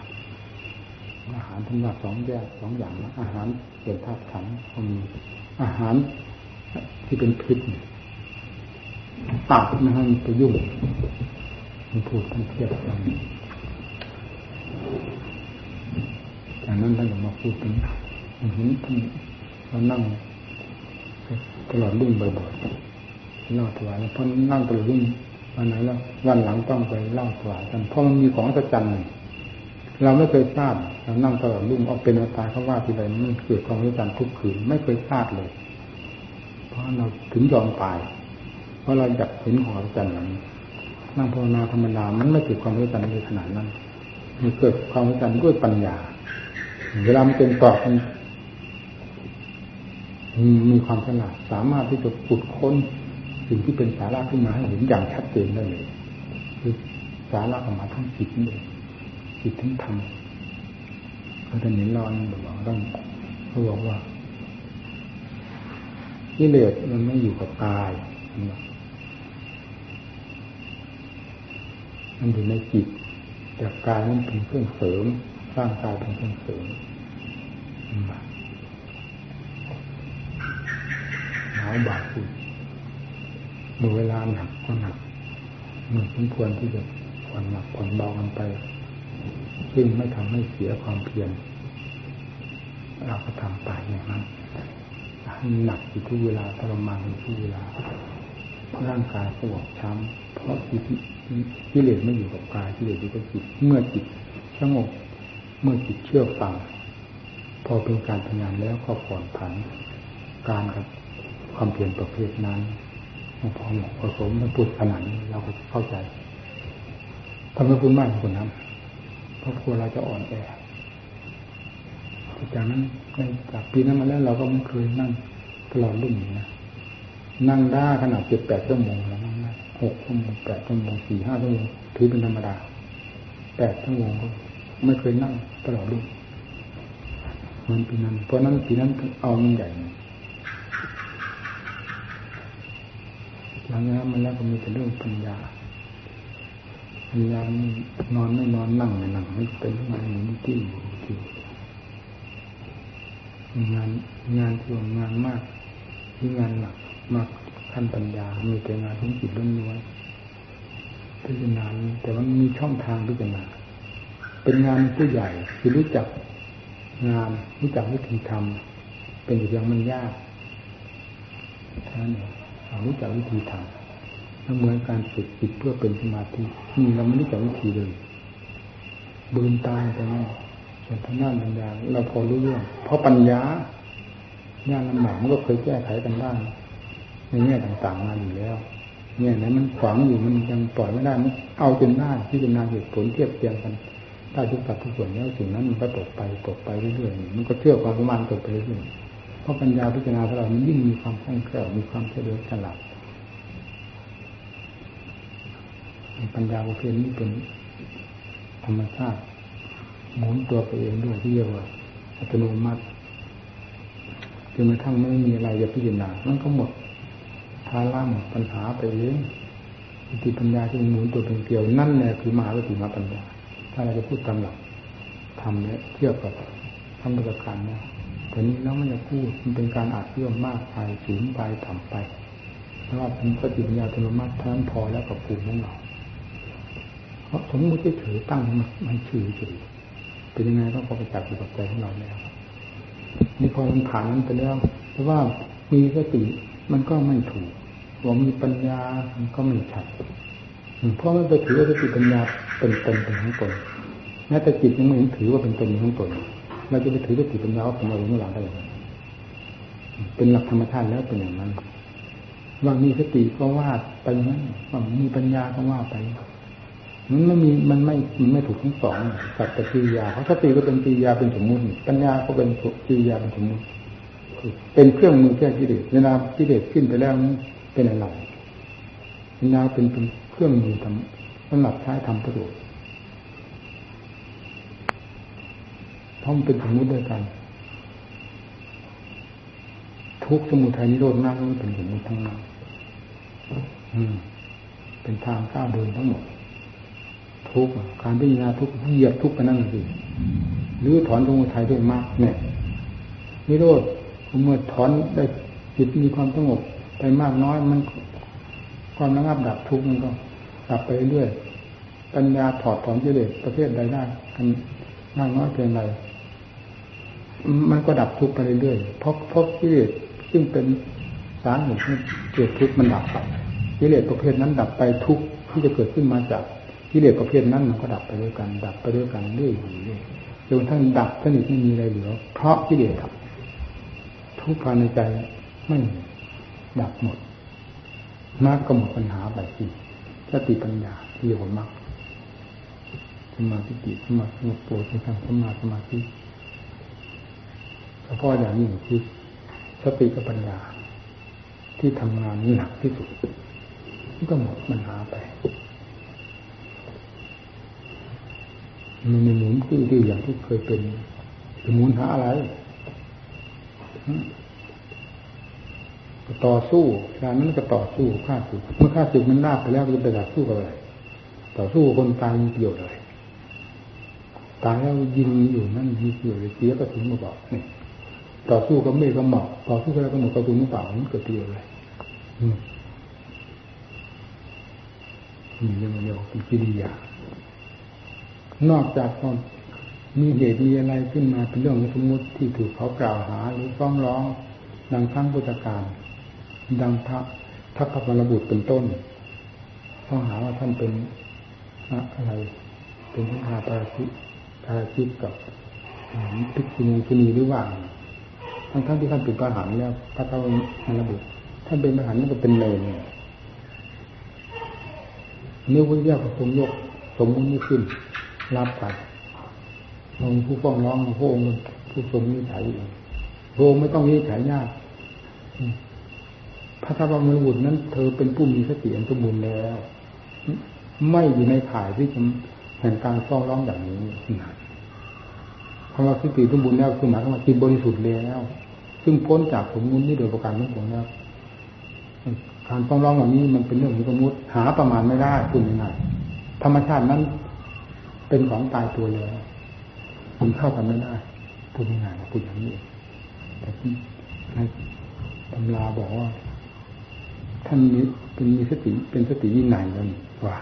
[SPEAKER 1] อาหารทั้งหมดสองแยกสองอย่างนะอาหารเกี่ยวธาตุขันก็มีอาหารที่เป็นพิษตัดไม่ให้มันไปยุ่งมันพูดมันเทียบกัน จากนั้นท่านก็มาพูดถึงเห็นท่านเรานั่งตลอดรุ่งบ่อยๆเล่าถวายเพราะนั่งตลอดรุ่งวันไหนแล้ววันหลังต้องไปเล่าถวายกันเพราะมันมีของสัจจันหนึ่งเราไม่เคยทราบเรานั่งตลอดรุ่งเอาเป็นเอาตายเขาว่าทีไรมันเกิดความสัจจันทุกคืนไม่เคยทราบเลย เพราะเราถึงยอมตาย เพราะเราอยากเห็นของจันทร์นั้นนั่งภาวนาธรรมดามันไม่เกิดความรู้จันในขนาดนั้น มันเกิดความรู้จันด้วยปัญญา เวลามันเป็นตอบมันมีความฉลาดสามารถที่จะขุดค้นสิ่งที่เป็นสาระขึ้นมาให้เห็นอย่างชัดเจนได้เลยคือสาระออกมาทั้งจิตนี่จิตทั้งธรรมเขาจะเห็นรอนบอกว่าต้องเขาบอกว่ากิเลสมันไม่อยู่กับกายมันอยู่ในจิต แต่กายมันเป็นเครื่องเสริมสร่างกายเป็นเครื่องเสริมหนาวบาดสุดเมื่อเวลาหนักก็หนักเมื่อสมควรที่จะผ่อนหนักผ่อนเบากันไป ซึ่งไม่ทำให้เสียความเพียรเราก็ทำไปอย่างนั้นหนักอยู่ทุกเวลาทรมานอยู่ทุกเวลาร่างกายก็บอกช้ำเพราะ กิเลสไม่อยู่กับกายกิเลสอยู่กับจิต เมื่อจิตสงบเมื่อจิตเชื่อฟัง พอเป็นการทำงานแล้วก็ผ่อนผัน การกับความเพียรประเภทนั้นพอเหมาะพอสมมันพูดขนาดนี้เราก็เข้าใจทำให้คุณมากคนนั้นเพราะกลัวเราจะอ่อนแอจากนั้นจากปีนั้นมาแล้วเราก็ไม่เคยนั่งตลอดรุ่นนี้นะนั่งได้ขนาดเจ็ดแปดชั่วโมงแล้ว หกชั่วโมงแปดชั่วโมงสี่ห้าชั่วโมงถือเป็นธรรมดาแปดชั่วโมงก็ไม่เคยนั่งตลอดรุ่นมันปีนั้น เพราะนั้นปีนั้นเอามันใหญ่หลังจากนั้นมันแล้วก็มีแต่เรื่องปัญญาปัญญานอนไม่นอนนั่งไม่นั่งไม่เป็นงานนี้ที่อยู่ที่งานงานที่งานมากที่งานหนักมาก ขั้นปัญญา มีแต่งานทั้งจิตล้วนๆพิจารณาแต่มันมีช่องทางพิจารณาเป็นงานผู้ใหญ่คือรู้จักงานรู้จักวิธีทำเป็นอย่างมันยากท่านรารู้จักวิธีทำแล้วเหมือนการฝึกจิตเพื่อเป็นสมาธินี่เราไม่รู้จักวิธีเลยบืนตายไปแน่ส่วนทางด้านปัญญาเราพอรู้เรื่อง เพราะปัญญาญาณลำบากมันก็เคยแก้ไขกันได้ ในแง่ต่างๆมาอยู่แล้วเนี่ยไหนมันขวางอยู่มันยังปล่อยไม่ได้มันเอาจนได้ที่จะนาเหตุผลเทียบเทียงกันได้ทุกสัดทุกส่วนแล้วสิ่งนั้นมันก็ตกไปตกไปเรื่อยๆมันก็เชื่อความประมาณตกไปเรื่อยๆเพราะปัญญาพิจารณาของเรามันยิ่งมีความคล่องแคล่วมีความเฉลียวฉลาดปัญญาประเภทนี้เป็นธรรมชาติหมุนตัวไปเองด้วยที่เรียกว่าอัตโนมัติจนกระทั่งไม่มีอะไรจะพิจารณามันก็หมดาร่าหมดปัญหาไปเองสติปัญญาที่หมุนตัวเป็นเกลียวนั่นแหละคือมหาวิถีมาปัญญา ถ้าเราจะพูดตามหลักทำเนี่ยเทียบกับทำประการเนี่ยแต่นี้แล้วมันจะพูดมันเป็นการอาจเชื่อมมากไปสูงไปต่ำไปเพราะว่าเป็นสติปัญญาอัตโนมัติทั้งพอแล้วกับภูมิของเราเพราะสมมติเฉยตั้งมันชื่อเฉยเป็นยังไงก็พอประจักษ์อยู่กับใจของเราแล้วนี่พอมันผ่านนั้นไปแล้วเพราะว่ามีสติมันก็ไม่ถูก ว่ามีปัญญามันก็ไม่ชัดเพราะมันไปถือว่าสติปัญญาเป็นตนเป็นของตนแม้แต่จิตยังไม่ถือว่าเป็นตนของตนเราจะไปถือสติปัญญาว่าเป็นเราเมื่อหลังได้ยังไงเป็นหลักธรรมชาติแล้วเป็นอย่างนั้นว่ามีสติก็ว่าไปนั้นว่ามีปัญญาก็ว่าไปมันไม่มีมันไม่มันไม่ถูกทั้งสองสัตว์กิริยาเพราะสติก็เป็นกิริยาเป็นสมมุติปัญญาก็เป็นกิริยาเป็นสมมุติเป็นเครื่องมือแก้กิเลสเวลากิเลสขึ้นไปแล้ว เป็นอะไรปัญญาเป็นเป็นเครื่องมือทำสำหรับใช้ทำประโยชน์เพราะมันเป็นสมมุติด้วยกัน ทุกสมุทัยนิโรธมากมันเป็นสมมุติทั้งนั้นอืมเป็นทางก้าวเดินทั้งหมด ทุกการพิจารณาทุกเหยียบทุกกันนั่นสิหรือถอนสมุทัยด้วยมากเนี่ยนิโรธเมื่อถอนได้จิตมีความสงบ ไปมากน้อยมันความระงับดับทุกข์มันก็ดับไปเรื่อยปัญญาถอดถอนกิเลสประเภทใดได้กันมากน้อยเพียงไรมันก็ดับทุกข์ไปเรื่อยเพราะเพราะกิเลสซึ่งเป็นสาเหตุให้เกิดทุกข์มันดับไปกิเลสประเภทนั้นดับไปทุกข์ที่จะเกิดขึ้นมาจากกิเลสประเภทนั้นมันก็ดับไปด้วยกัน ดับไปด้วยกันเรื่อยๆจนทั้งดับสนิทไม่มีอะไรเหลือ เพราะกิเลสดับทุกข์ภายในใจไม่ ดับหมดมากก็หมดปัญหาไปสิสติปัญญาที่อยู่มากสมาธิสมาธิโปรดทางสมาสมาธิเฉพาะอย่างนี้คือสติกับปัญญา ที่ทำงานหนักที่สุดก็หมดปัญหาไปมันไม่หมุนตื้อๆอย่างที่เคยเป็นจะหมุนหาอะไร ต่อสู้การนั้นก็ต่อสู้ฆ่าศึกเมื่อฆ่าศึกมันลาบไปแล้วจะไปต่อสู้กับอะไรต่อสู้คนตายมีประโยชน์อะไรตายแล้วยิงอยู่นั่นมีประโยชน์เสียกระสุนมาบอกนี่ต่อสู้กับเมฆกับหมอกต่อสู้กับอะไรก็หมดกระสุนมาเปล่ามันเกิดประโยชน์อะไรมีอยังเดียวเป็นกิริยานอกจากความมีเหตุมีอะไรขึ้นมาเป็นเรื่องสมมติที่ถูกเขากล่าวหาหรือฟ้องร้องดังทั้งพุทธการ ดังพระทัพพระบุตรเป็นต้นข้องหาว่าท่านเป็นอะไร เป็นพระาปาราชิปาราชิกกับพิกษุณีชุนีหรือว่าทั้งทั้งที่ท่านเป็นพระหันแล้วพระเจ้าพระบุตรท่านเป็นพระหันนั่นก็เป็นเลยเนี่ยเนื้อวิญญาณของทรงยกสมมุตินี้ขึ้นรับไปองผู้ฟ้องร้องพระองค์ผู้ทรงนิสัยพระองค์ไม่ต้องนิสัยยาก พระธรรมบุตรนั้น เธอเป็นผู้มีสติอันสมบูรณ์แล้ว ไม่อยู่ในข่ายที่จะแห่งการฟ้องร้องอย่างนี้นะคำว่าสติสมบูรณ์แล้วคือหมายถึงว่าจิตบริสุทธิ์แล้ว ซึ่งพ้นจากสมมุตินี้โดยประการทั้งปวงแล้วการฟ้องร้องแบบนี้มันเป็นเรื่องของสมมติหาประมาณไม่ได้คุณยังไงธรรมชาตินั้นเป็นของตายตัวเลยมันเข้ากันไม่ได้พูดง่ายๆพูดอย่างนี้แต่ที่ในตำราบอกว่า ท่านมีเป็นมีสติเป็นสติวินัยนั่นว่า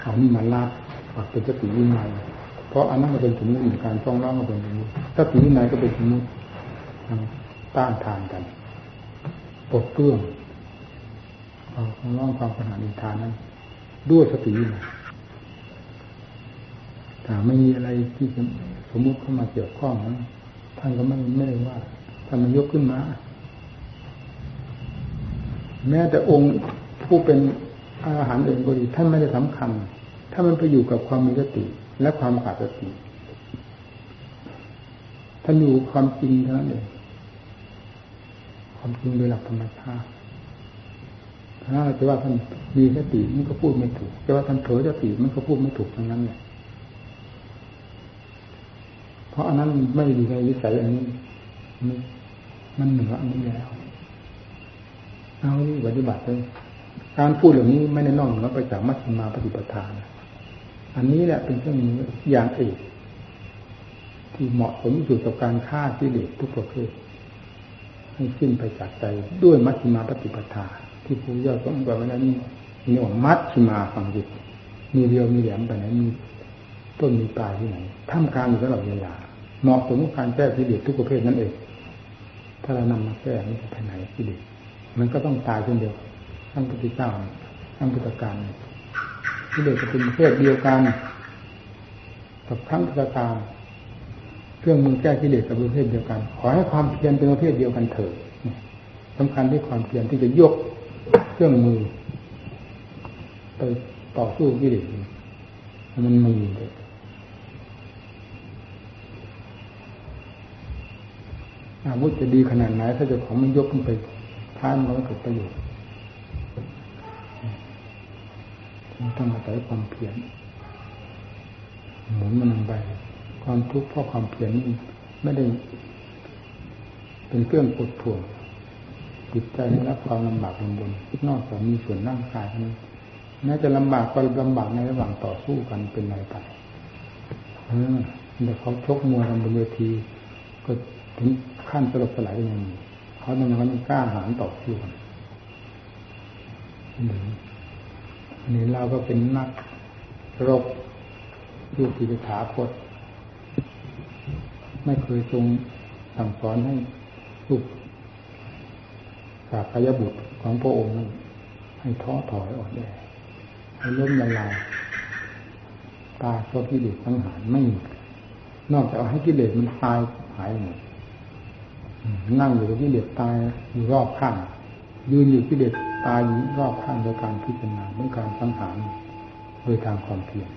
[SPEAKER 1] เขานี่มาลาดเป็นสติวินัยเพราะอันนั้นก็เป็นสมมติการฟ้องร้องก็เป็นสมมติสติวินัยก็เป็นสมมติต้านทานกันปลดเปลื้องความร้องความขนาดอินทานนั้น ด้วยสติวินัยถ้าไม่มีอะไรที่สมมุติเข้ามาเกี่ยวข้องนั้นท่านก็ไม่ไม่ได้ว่าท่านมันยกขึ้นมา แม้แต่องค์ผู้เป็นอาหารเองก็ดีท่านไม่ได้สำคัญ ถ้ามันไปอยู่กับความมีสติและความขาดสติท่านอยู่ความจริงเท่านั้นเองความจริงโดยหลักธรรมชาติถ้าจะว่าท่านมีสติมันก็พูดไม่ถูกจะว่าท่านเผลอสติมันก็พูดไม่ถูกทั้งนั้นเลยเพราะอันนั้นไม่อยู่ในวิสัยอันนี้มันเหนืออันนี้แล้ว เอาที่ปฏิบัติเลยการพูดเหล่านี้ไม่ได้นอกเหนือไปจากมัชฌิมาปฏิปทานอันนี้แหละเป็นเครื่องมืออย่างเอกที่เหมาะสมสุดกับการฆ่าที่เด็กทุกประเภทให้สิ้นไปจากใจด้วยมัชฌิมาปฏิปทา ที่ผู้ย่อต้องบอกไว้แล้นี่นี่ว่ามัชฌิมาฟังจิตมีเรียวมีแหลมไปไหนมีต้นมีปลายที่ไหนท่ามกลางอยู่ตลอดเวลาเหมาะสมกับการแก้กิเลสทุกประเภทนั่นเองถ้าเรานำมาแก้มันจะไปไหนกิเลส มันก็ต้องตายเช่นเดียวทั้งปฏิเจ้าทั้งพุทธการกิเลสจะเป็นประเภทเดียวกันกับทั้งพุทธการเครื่องมือแก้กิเลสกับประเภทเดียวกัน ขอให้ความเพียรเป็นประเภทเดียวกันเถิดสำคัญที่ความเพียรที่จะยกเครื่องมือไปต่อสู้กิเลสมันมีเลยอาวุธจะดีขนาดไหน ถ้าเจ้าของมันยกขึ้นไป ท่านมันก็เกิดประโยชน์ต้องอาศัยความเพียรหมุนมันลงไป ความทุกข์เพราะความเพียรนี่ไม่ได้ เป็นเครื่องกดถ่วงจิตใจไม่รับความลำบากลงบนนอกจากมีส่วนร่างกายนั้นแม้จะลำบากก็ลำบากในระหว่างต่อสู้กันเป็นไรไปเออแต่เขาชกมวยกันบนเวที ก็ถึงขั้นสลบสลายยังมี เขาทำไมเขากล้าหาญต่อสู้นอันนี้เราก็เป็นนักรบยูกิจถาคต ไม่เคยทรงสั่งสอนให้ลูกสากยบุตรของพระองค์นั้นให้ท้อถอยอ่อนแอให้ล้มละลายตายเพราะกิเลสทั้งหารไม่มีนอกจากให้กิเลสมันตายหายหมด นั่งอยู่กับกิเลสตายอยู่รอบข้าง ยืนอยู่กิเลสตายอยู่รอบข้างโดยการพิจารณาด้วยการสังหารโดยทางความเพียร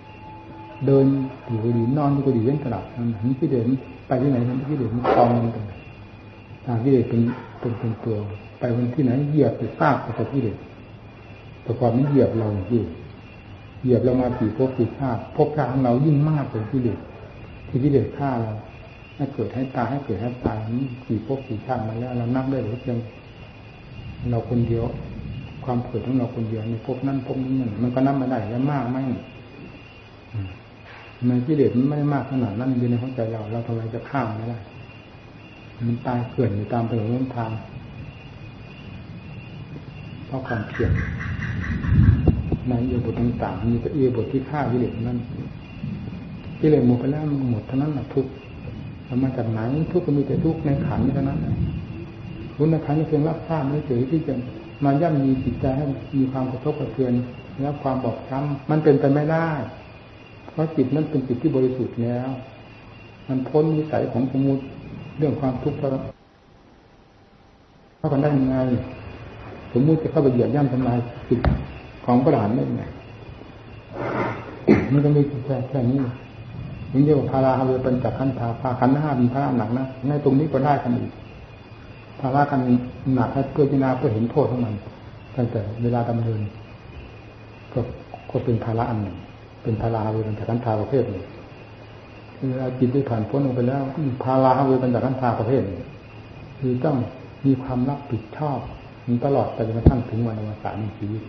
[SPEAKER 1] เดินอยู่ก็ดีนอนอยู่ก็ดีเว้นตลาดนั้นเห็นกิเลสไปที่ไหนนั้นกิเลสมันคลองมันไปทางกิเลสเป็นเป็นเป็นตัว ไปวันที่ไหนเหยียบไปซากไปกับกิเลสแต่ก่อนมันเหยียบเราอยู่เหยียบเรามากี่ภพกี่ชาติภพชาติของเรายิ่งมากกว่ากิเลสที่กิเลสฆ่าเรา ให้เกิดให้ตายให้เกิดให้ตายนี่กี่ภพกี่ชาติมาแล้ว เรานับได้หรือเพียงเราคนเดียว ความเกิดของเราคนเดียวในภพนั้นภพนี้มันก็นับไม่ได้แล้วมากไหมมันกิเลสมันไม่ได้มากขนาดนั้นอยู่ในหัวใจเรา เราทำไมจะข้ามไม่ได้ มันตายเกลื่อนอยู่ตามถนนทางเพราะความเพียรในเอียบทต่างๆมีแต่เอียบทที่ฆ่ากิเลสนั้นกิเลสหมดไปแล้วมันหมดเท่านั้นแหละทุกข์ มาจากไหนทุกข์ก็มีแต่ทุกข์ในขันนี่เท่านั้นคุณในขันนี่เพียงรับทราบไม่เฉยที่จะมาย่ำมีจิตใจให้มีความกระทบกระเทือนแล้วความบอบช้ำมันเป็นไปไม่ได้ เพราะจิตนั้นเป็นจิตที่บริสุทธิ์แล้ว มันพ้นวิสัยของสมมติเรื่องความทุกข์เพราะเข้ากันได้ยังไงสมมุติจะเข้าไปเหยียบย่ำทำลายจิตของประหารได้ยังไงมันก็มีแค่แค่นี้ นี่เรียกว่าพาราฮาเวเป็นจากขันธาพาขันห้ามีพระหนักนะในตรงนี้ก็ได้กันอีกภาระกันหนักให้เพื่อพิจารณาเพื่อเห็นโทษของมันตั้งแต่เวลาดำเนินก็ก็เป็นภาระอันหนึ่ง เป็นภาราฮาเวเป็นจากขันธาประเภทหนึ่งเวลาจิตได้ผ่านพ้นลงไปแล้วภาราฮาเวเป็นจากขันธาประเภทหนึ่งคือต้องมีความรับผิดชอบมันตลอดไปจนกระทั่งถึงวันอวสานในชีวิต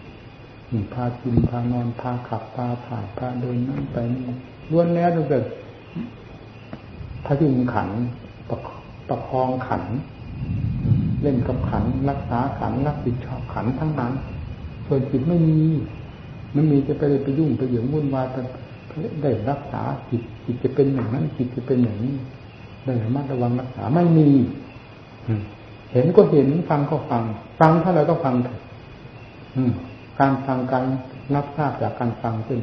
[SPEAKER 1] พากินพานอนพาขับพาถ่ายพาเดินนั่งไปนี่ล้วนแล้วตั้งแต่พระยุงขันประประคองขัน เล่นกับขัน รักษาขันรับผิดชอบขันทั้งนั้น ส่วนจิตไม่มีมันมีจะไปไปยุ่งไปเหยื่อวุ่นวายแต่ได้รักษาจิตจิตจะเป็นอย่างนั้นจิตจะเป็นอย่างนี้ได้ระมัดระวังรักษาไม่มีเห็นก็เห็นฟังก็ฟัง ฟังถ้าเราก็ฟังเถอะ การฟังการรับทราบจากการฟังซึ่ง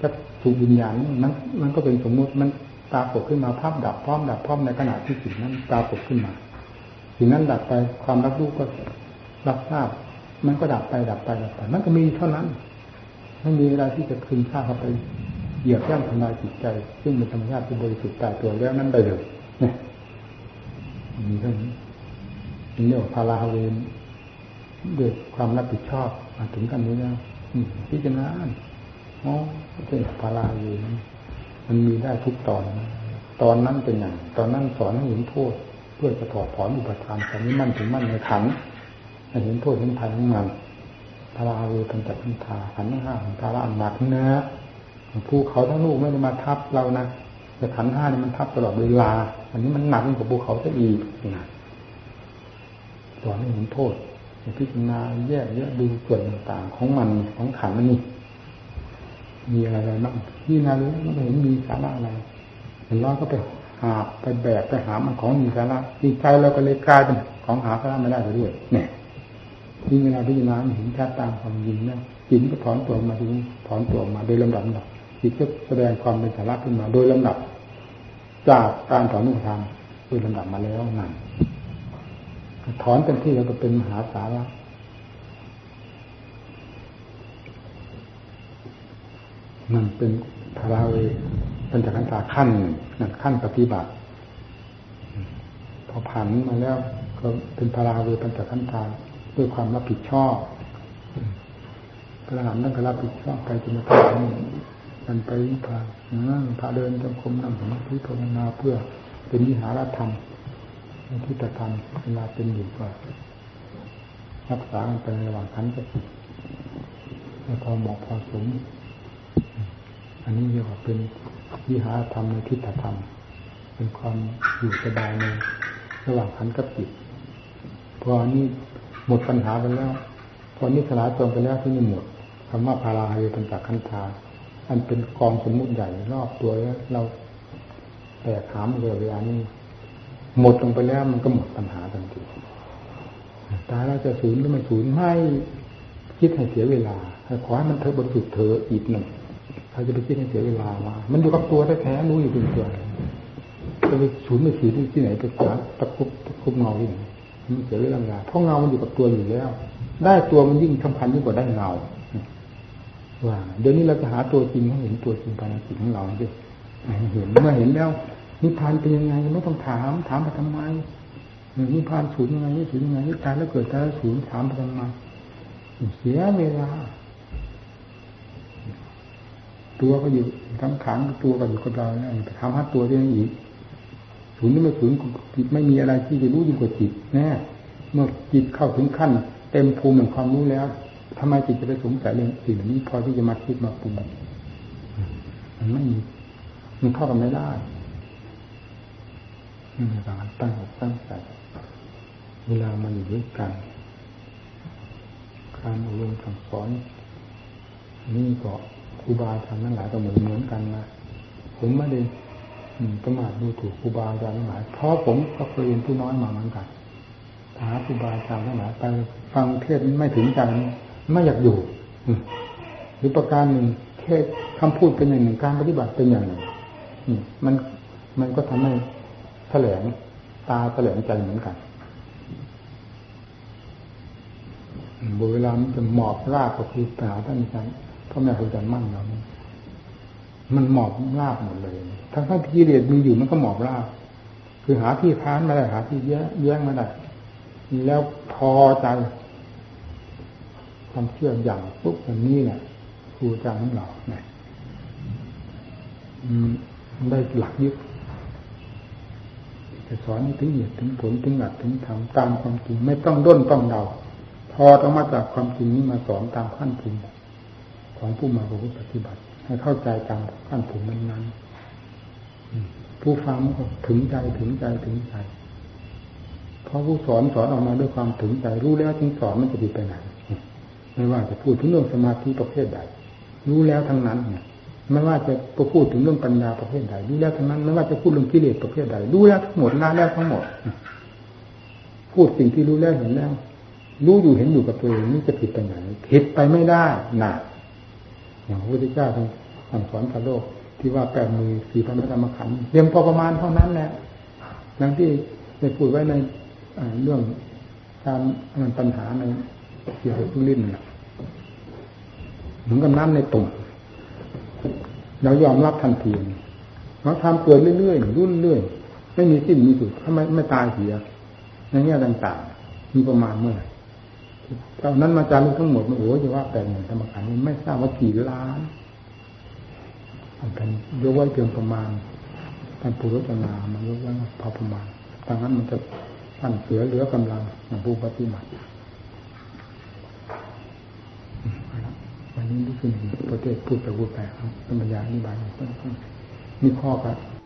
[SPEAKER 1] จะถูกวิญญาณนั้นมันก็เป็นสมมุติมันปรากฏขึ้นมาภาพดับพร้อมดับพร้อมในขณะที่สิ่งนั้นปรากฏขึ้นมาสิ่งนั้นดับไปความรับรู้ก็รับทราบ มันก็ดับไปดับไปดับไปมันก็มีเท่านั้นไม่มีอะไรที่จะคืนค่าเข้าไปเหยียบย่ำทำลายจิตใจ ซึ่งเป็นธรรมชาติที่บริสุทธิ์ตายตัวแล้วนั้นได้เลยเนี่ยมีเท่านี้นี่เรียกว่าพาราฮเวนด้วยความรับผิดชอบ ถึงกันนี้แล้วพิจารณาอ๋อเป็นพาราฮาเวนมันมีได้ทุกตอนตอนนั้นเป็นอย่างตอนนั้นสอนให้เห็นโทษเพื่อจะถอดถอนอุปทานตอนนี้มั่นถึงมั่นในขันให้เห็นโทษเห็นภัยของมันพาราเวปัญจพันธาขันห้าของพาราหนักเนื้อภูเขาทั้งลูกไม่ได้มาทับเรานะแต่ขันห้านี่มันทับตลอดเวลา อันนี้มันหนักกว่าภูเขาซะอีกนะสอนให้เห็นโทษ พิจารณาแยกแยะดูส่วนต่างๆ ของมันของขันนี่มีอะไรบ้างที่นารู้มันเห็นมีสาระอะไรเห็นร้อนก็ไปหาไปแบกไปหามันของมีสาระจิตใจเราก็เลยกลายเป็นของหาสาระไม่ได้ไปด้วยเนี่ยที่เวลาพิจารณาเห็นชัดตามความจริงนะจิตก็ถอนตัวมาดูถอนตัวมาโดยลำดับดับจิตก็แสดงความเป็นสาระขึ้นมา โดยลำดับ จากการถอนนุทางโดยลำดับมาแล้วนั่น ถอนเต็มที่แล้วก็เป็นมหาสาระนั่นเป็นพราเวปัญจขันธาขั้นนั่นขั้นปฏิบัติ พอผ่านมาแล้ว ก็เป็นพราเวปัญจขันธาด้วยความรับผิดชอบพระหันนั่นก็รับผิดชอบไปจนถึงมันไปพาพาเดินจงกรมนั่งสมาธิภาวนาเพื่อเป็นวิหารธรรม ที่ตธรรมเวลาเป็นอยู่ก็รักษากันไประหว่างขันกับจิตพอเหมาะพอสม อันนี้เรียกว่าเป็นวิหารธรรมในทิฏฐธรรม เป็นความอยู่สบายในระหว่างขันกับจิตพอนี้หมดปัญหาไปแล้ว พอนี้สลายตัวไปแล้วที่นี่หมดคำว่าพาราเฮเป็นจากขันธาอันเป็นกองสมมุติใหญ่รอบตัวแล้วเราแตกหามเรือเวลานี้ หมดลงไปแล้วมันก็หมดปัญหาทันทีตายเราจะสูญหรือไม่สูญไม่คิดให้เสียเวลาขอให้มันเธอบริสุทธิ์เธออีกหนึ่งใครจะไปคิดให้เสียเวลาว่ามันอยู่กับตัวแท้ๆรู้อยู่เป็นตัวจะไปสูญไม่สูญที่ไหนไปหาตะคุบตะคุบเงาที่ไหนมันเสียเวลาเพราะเงามันอยู่กับตัวอยู่แล้ว ได้ตัวมันยิ่งสำคัญยิ่งกว่าได้เงาว่าเดี๋ยวนี้เราจะหาตัวจริงให้เห็นตัวจริงภายในจิตของเราดิเห็นเมื่อเห็นแล้ว นิพพานเป็นยังไงไม่ต้องถาม ถามไปทำไมนิพพานสูญยังไงนี่สูญยังไงนี่ตายแล้วเกิดตายแล้วสูญถามไปทำไมเสียเวลา ตัวก็อยู่ทั้งขังตัวก็อยู่กับเราเนี่ยไปทำให้ตัวได้อีกศูนย์นี่ไม่ศูนย์จิตไม่มีอะไรที่จะรู้ยิ่งกว่าจิตแน่เมื่อจิตเข้าถึงขั้น เต็มภูมิแห่งความรู้แล้วทำไมจิตจะไปสงสัยเรื่องสิ่งนี้พอที่จะมาคิดมาปรุงมันไม่มีมันเข้ากันไม่ได้ ในการตั้งอกตั้งใจเวลามันอยู่ด้วยกัน การอบรมสั่งสอน นี่ก็ครูบาอาจารย์ทั้งหลายก็เหมือนเหมือนกันนะผมไม่ได้ประมาทดูถูกครูบาอาจารย์ทั้งหลายเพราะผมก็เคยเรียนผู้น้อยมาเหมือนกันหาครูบาอาจารย์ทั้งหลายไปฟังเทศไม่ถึงใจไม่อยากอยู่หรือประการหนึ่งเทศคำพูดเป็นอย่างหนึ่งการปฏิบัติเป็นอย่างหนึ่งมันมันก็ทำให้ ถลงตาแถลงใจเหมือนกันเวลามันจะหมอบรากก็คือปาท่านอาจารย์พ่อแม่ครูอาจารย์มั่นเรามันหมอบราบหมดเลย ทั้งทั้งที่กิเลสมีอยู่มันก็หมอบราบ คือหาที่ค้านมาได้หาที่แย้แย้งมาได้ แล้วพอใจความเชื่ออย่างปุ๊บอันนี้แหละครูอาจารย์ของเราเนี่ยได้หลักยึด จะสอนถึงเหตุถึงผลถึงหลักถึงธรรมตามความจริงไม่ต้องด้นต้องเดาพอต้องมาจากความจริงนี้มาสอนตามขั้นภูมิของผู้มาปฏิบัติ ให้เข้าใจตามขั้นภูมินั้นๆผู้ฟังก็ถึงใจถึงใจถึงใจเพราะผู้สอนสอนออกมาด้วยความถึงใจรู้แล้วถึงสอนมันจะดีไปไหนไม่ว่าจะพูดถึงเรื่องสมาธิประเภทใดรู้แล้วทั้งนั้นเนี่ย ไม่ว่าจะพูดถึงเรื่องปัญญาประเภทใดรู้แล้วทั้งนั้นไม่ว่าจะพูดเรื่องกิเลสประเภทใดรู้แล้วทั้งหมดละแล้วทั้งหมด พูดสิ่งที่รู้แล้วเห็นแล้วรู้อยู่เห็นอยู่กับตัวเองนี่จะผิดไปไหนผิดไปไม่ได้หนักอย่างพระพุทธเจ้าท่านสอนพระโลก ที่ว่าแปดมือสี่พันธรรมขันธ์เพียงพอประมาณเท่านั้นแหละดังที่ได้พูดไว้ในเรื่องการมันปัญหาในเกี่ยวกับลินนเหมือนกับน้ำในตุ่ม เรายอมรับทันทีเราทำเกิดเรื่อยๆรุ่นเรื่อยไม่มีสิ้นมีสุดถ้าไม่ไม่ตายเสียในแง่ต่างๆ มีประมาณเมื่อไหร่ตอนนั้นมาจารึกทั้งหมดมันโอ้ยว่าแปดหมื่นธรรมขันธ์ไม่ทราบว่ากี่ล้านเป็นยกไว้เพียงประมาณท่านปุรุษนามายกไว้พอประมาณดังนั้นมันจะท่านเสือเหลือกำลังของผู้ปฏิบัติวั นนี้ที่คือประเทศพูดไปพูดไปครับธรรมยาอธิบายมีข้อครับ